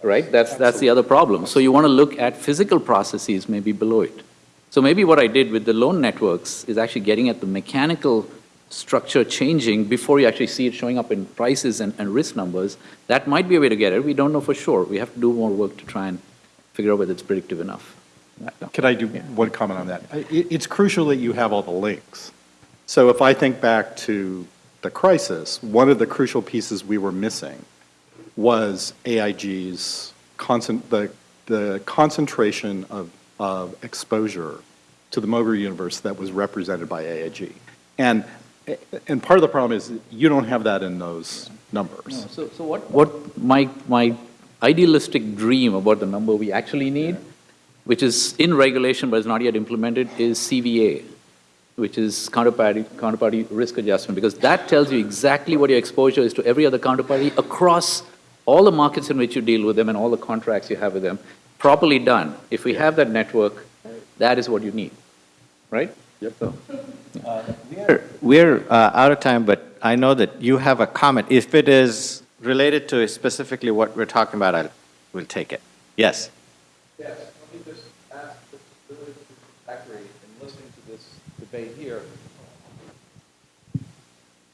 right? That's, that's the other problem. So you want to look at physical processes maybe below it. So maybe what I did with the loan networks is actually getting at the mechanical structure changing before you actually see it showing up in prices and, and risk numbers. That might be a way to get it. We don't know for sure. We have to do more work to try and figure out whether it's predictive enough. Could I do one comment on that? It's crucial that you have all the links. So if I think back to the crisis, one of the crucial pieces we were missing was AIG's concent, the, the concentration of, of exposure to the Moger universe that was represented by AIG. And, and part of the problem is you don't have that in those numbers. So, so what, what my, my idealistic dream about the number we actually need, which is in regulation but is not yet implemented, is CVA, which is counterparty, counterparty risk adjustment, because that tells you exactly what your exposure is to every other counterparty across all the markets in which you deal with them and all the contracts you have with them, properly done. If we have that network, that is what you need, right? Yep. So, We're, we're uh, out of time, but I know that you have a comment. If it is related to specifically what we're talking about, I will take it. Yes? Yes, let me just ask the village in listening to this debate here.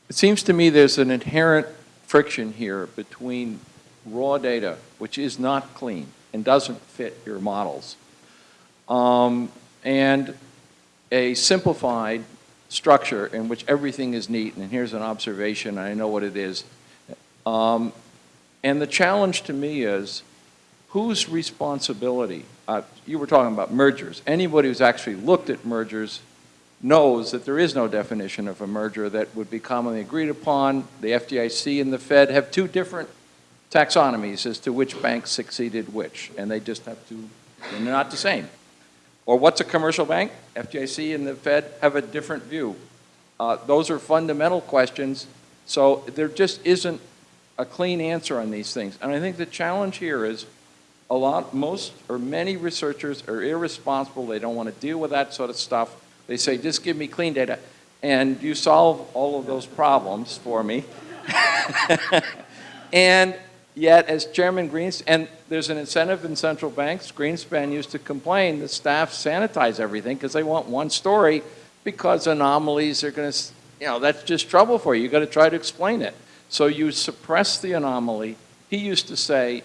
It seems to me there's an inherent friction here between raw data, which is not clean and doesn't fit your models, um, and a simplified structure in which everything is neat, and here's an observation, I know what it is. Um, and the challenge to me is, whose responsibility? Uh, you were talking about mergers. Anybody who's actually looked at mergers knows that there is no definition of a merger that would be commonly agreed upon. The FDIC and the Fed have two different taxonomies as to which bank succeeded which, and they just have to, they're not the same. Or what's a commercial bank? FDIC and the Fed have a different view. Uh, those are fundamental questions, so there just isn't a clean answer on these things. And I think the challenge here is a lot, most or many researchers are irresponsible. They don't want to deal with that sort of stuff. They say, just give me clean data. And you solve all of those problems for me. and yet, as Chairman Greenspan, and there's an incentive in central banks, Greenspan used to complain that staff sanitize everything because they want one story because anomalies are going to, you know, that's just trouble for you. You've got to try to explain it. So you suppress the anomaly. He used to say,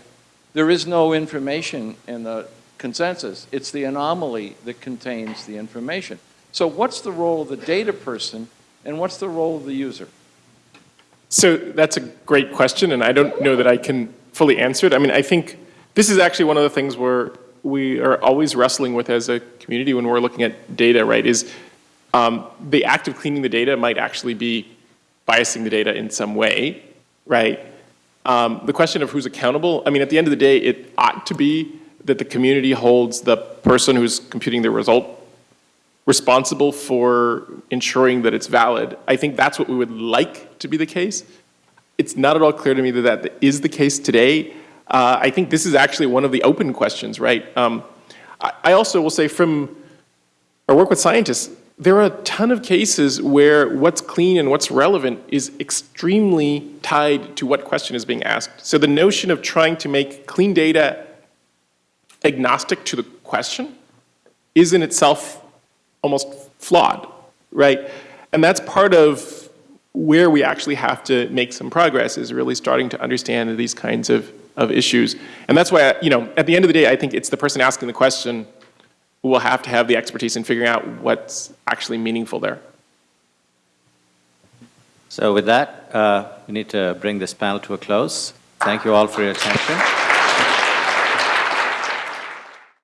there is no information in the consensus. It's the anomaly that contains the information. So what's the role of the data person and what's the role of the user? So that's a great question, and I don't know that I can fully answer it. I mean, I think this is actually one of the things where we are always wrestling with as a community when we're looking at data, right, is um, the act of cleaning the data might actually be biasing the data in some way, right? Um, the question of who's accountable, I mean, at the end of the day, it ought to be that the community holds the person who's computing the result responsible for ensuring that it's valid. I think that's what we would like to be the case. It's not at all clear to me that that is the case today. Uh, I think this is actually one of the open questions, right? Um, I, I also will say from our work with scientists, there are a ton of cases where what's clean and what's relevant is extremely tied to what question is being asked. So the notion of trying to make clean data agnostic to the question is in itself almost flawed, right? And that's part of where we actually have to make some progress is really starting to understand these kinds of, of issues. And that's why, you know, at the end of the day, I think it's the person asking the question who will have to have the expertise in figuring out what's actually meaningful there. So with that, uh, we need to bring this panel to a close. Thank you all for your attention.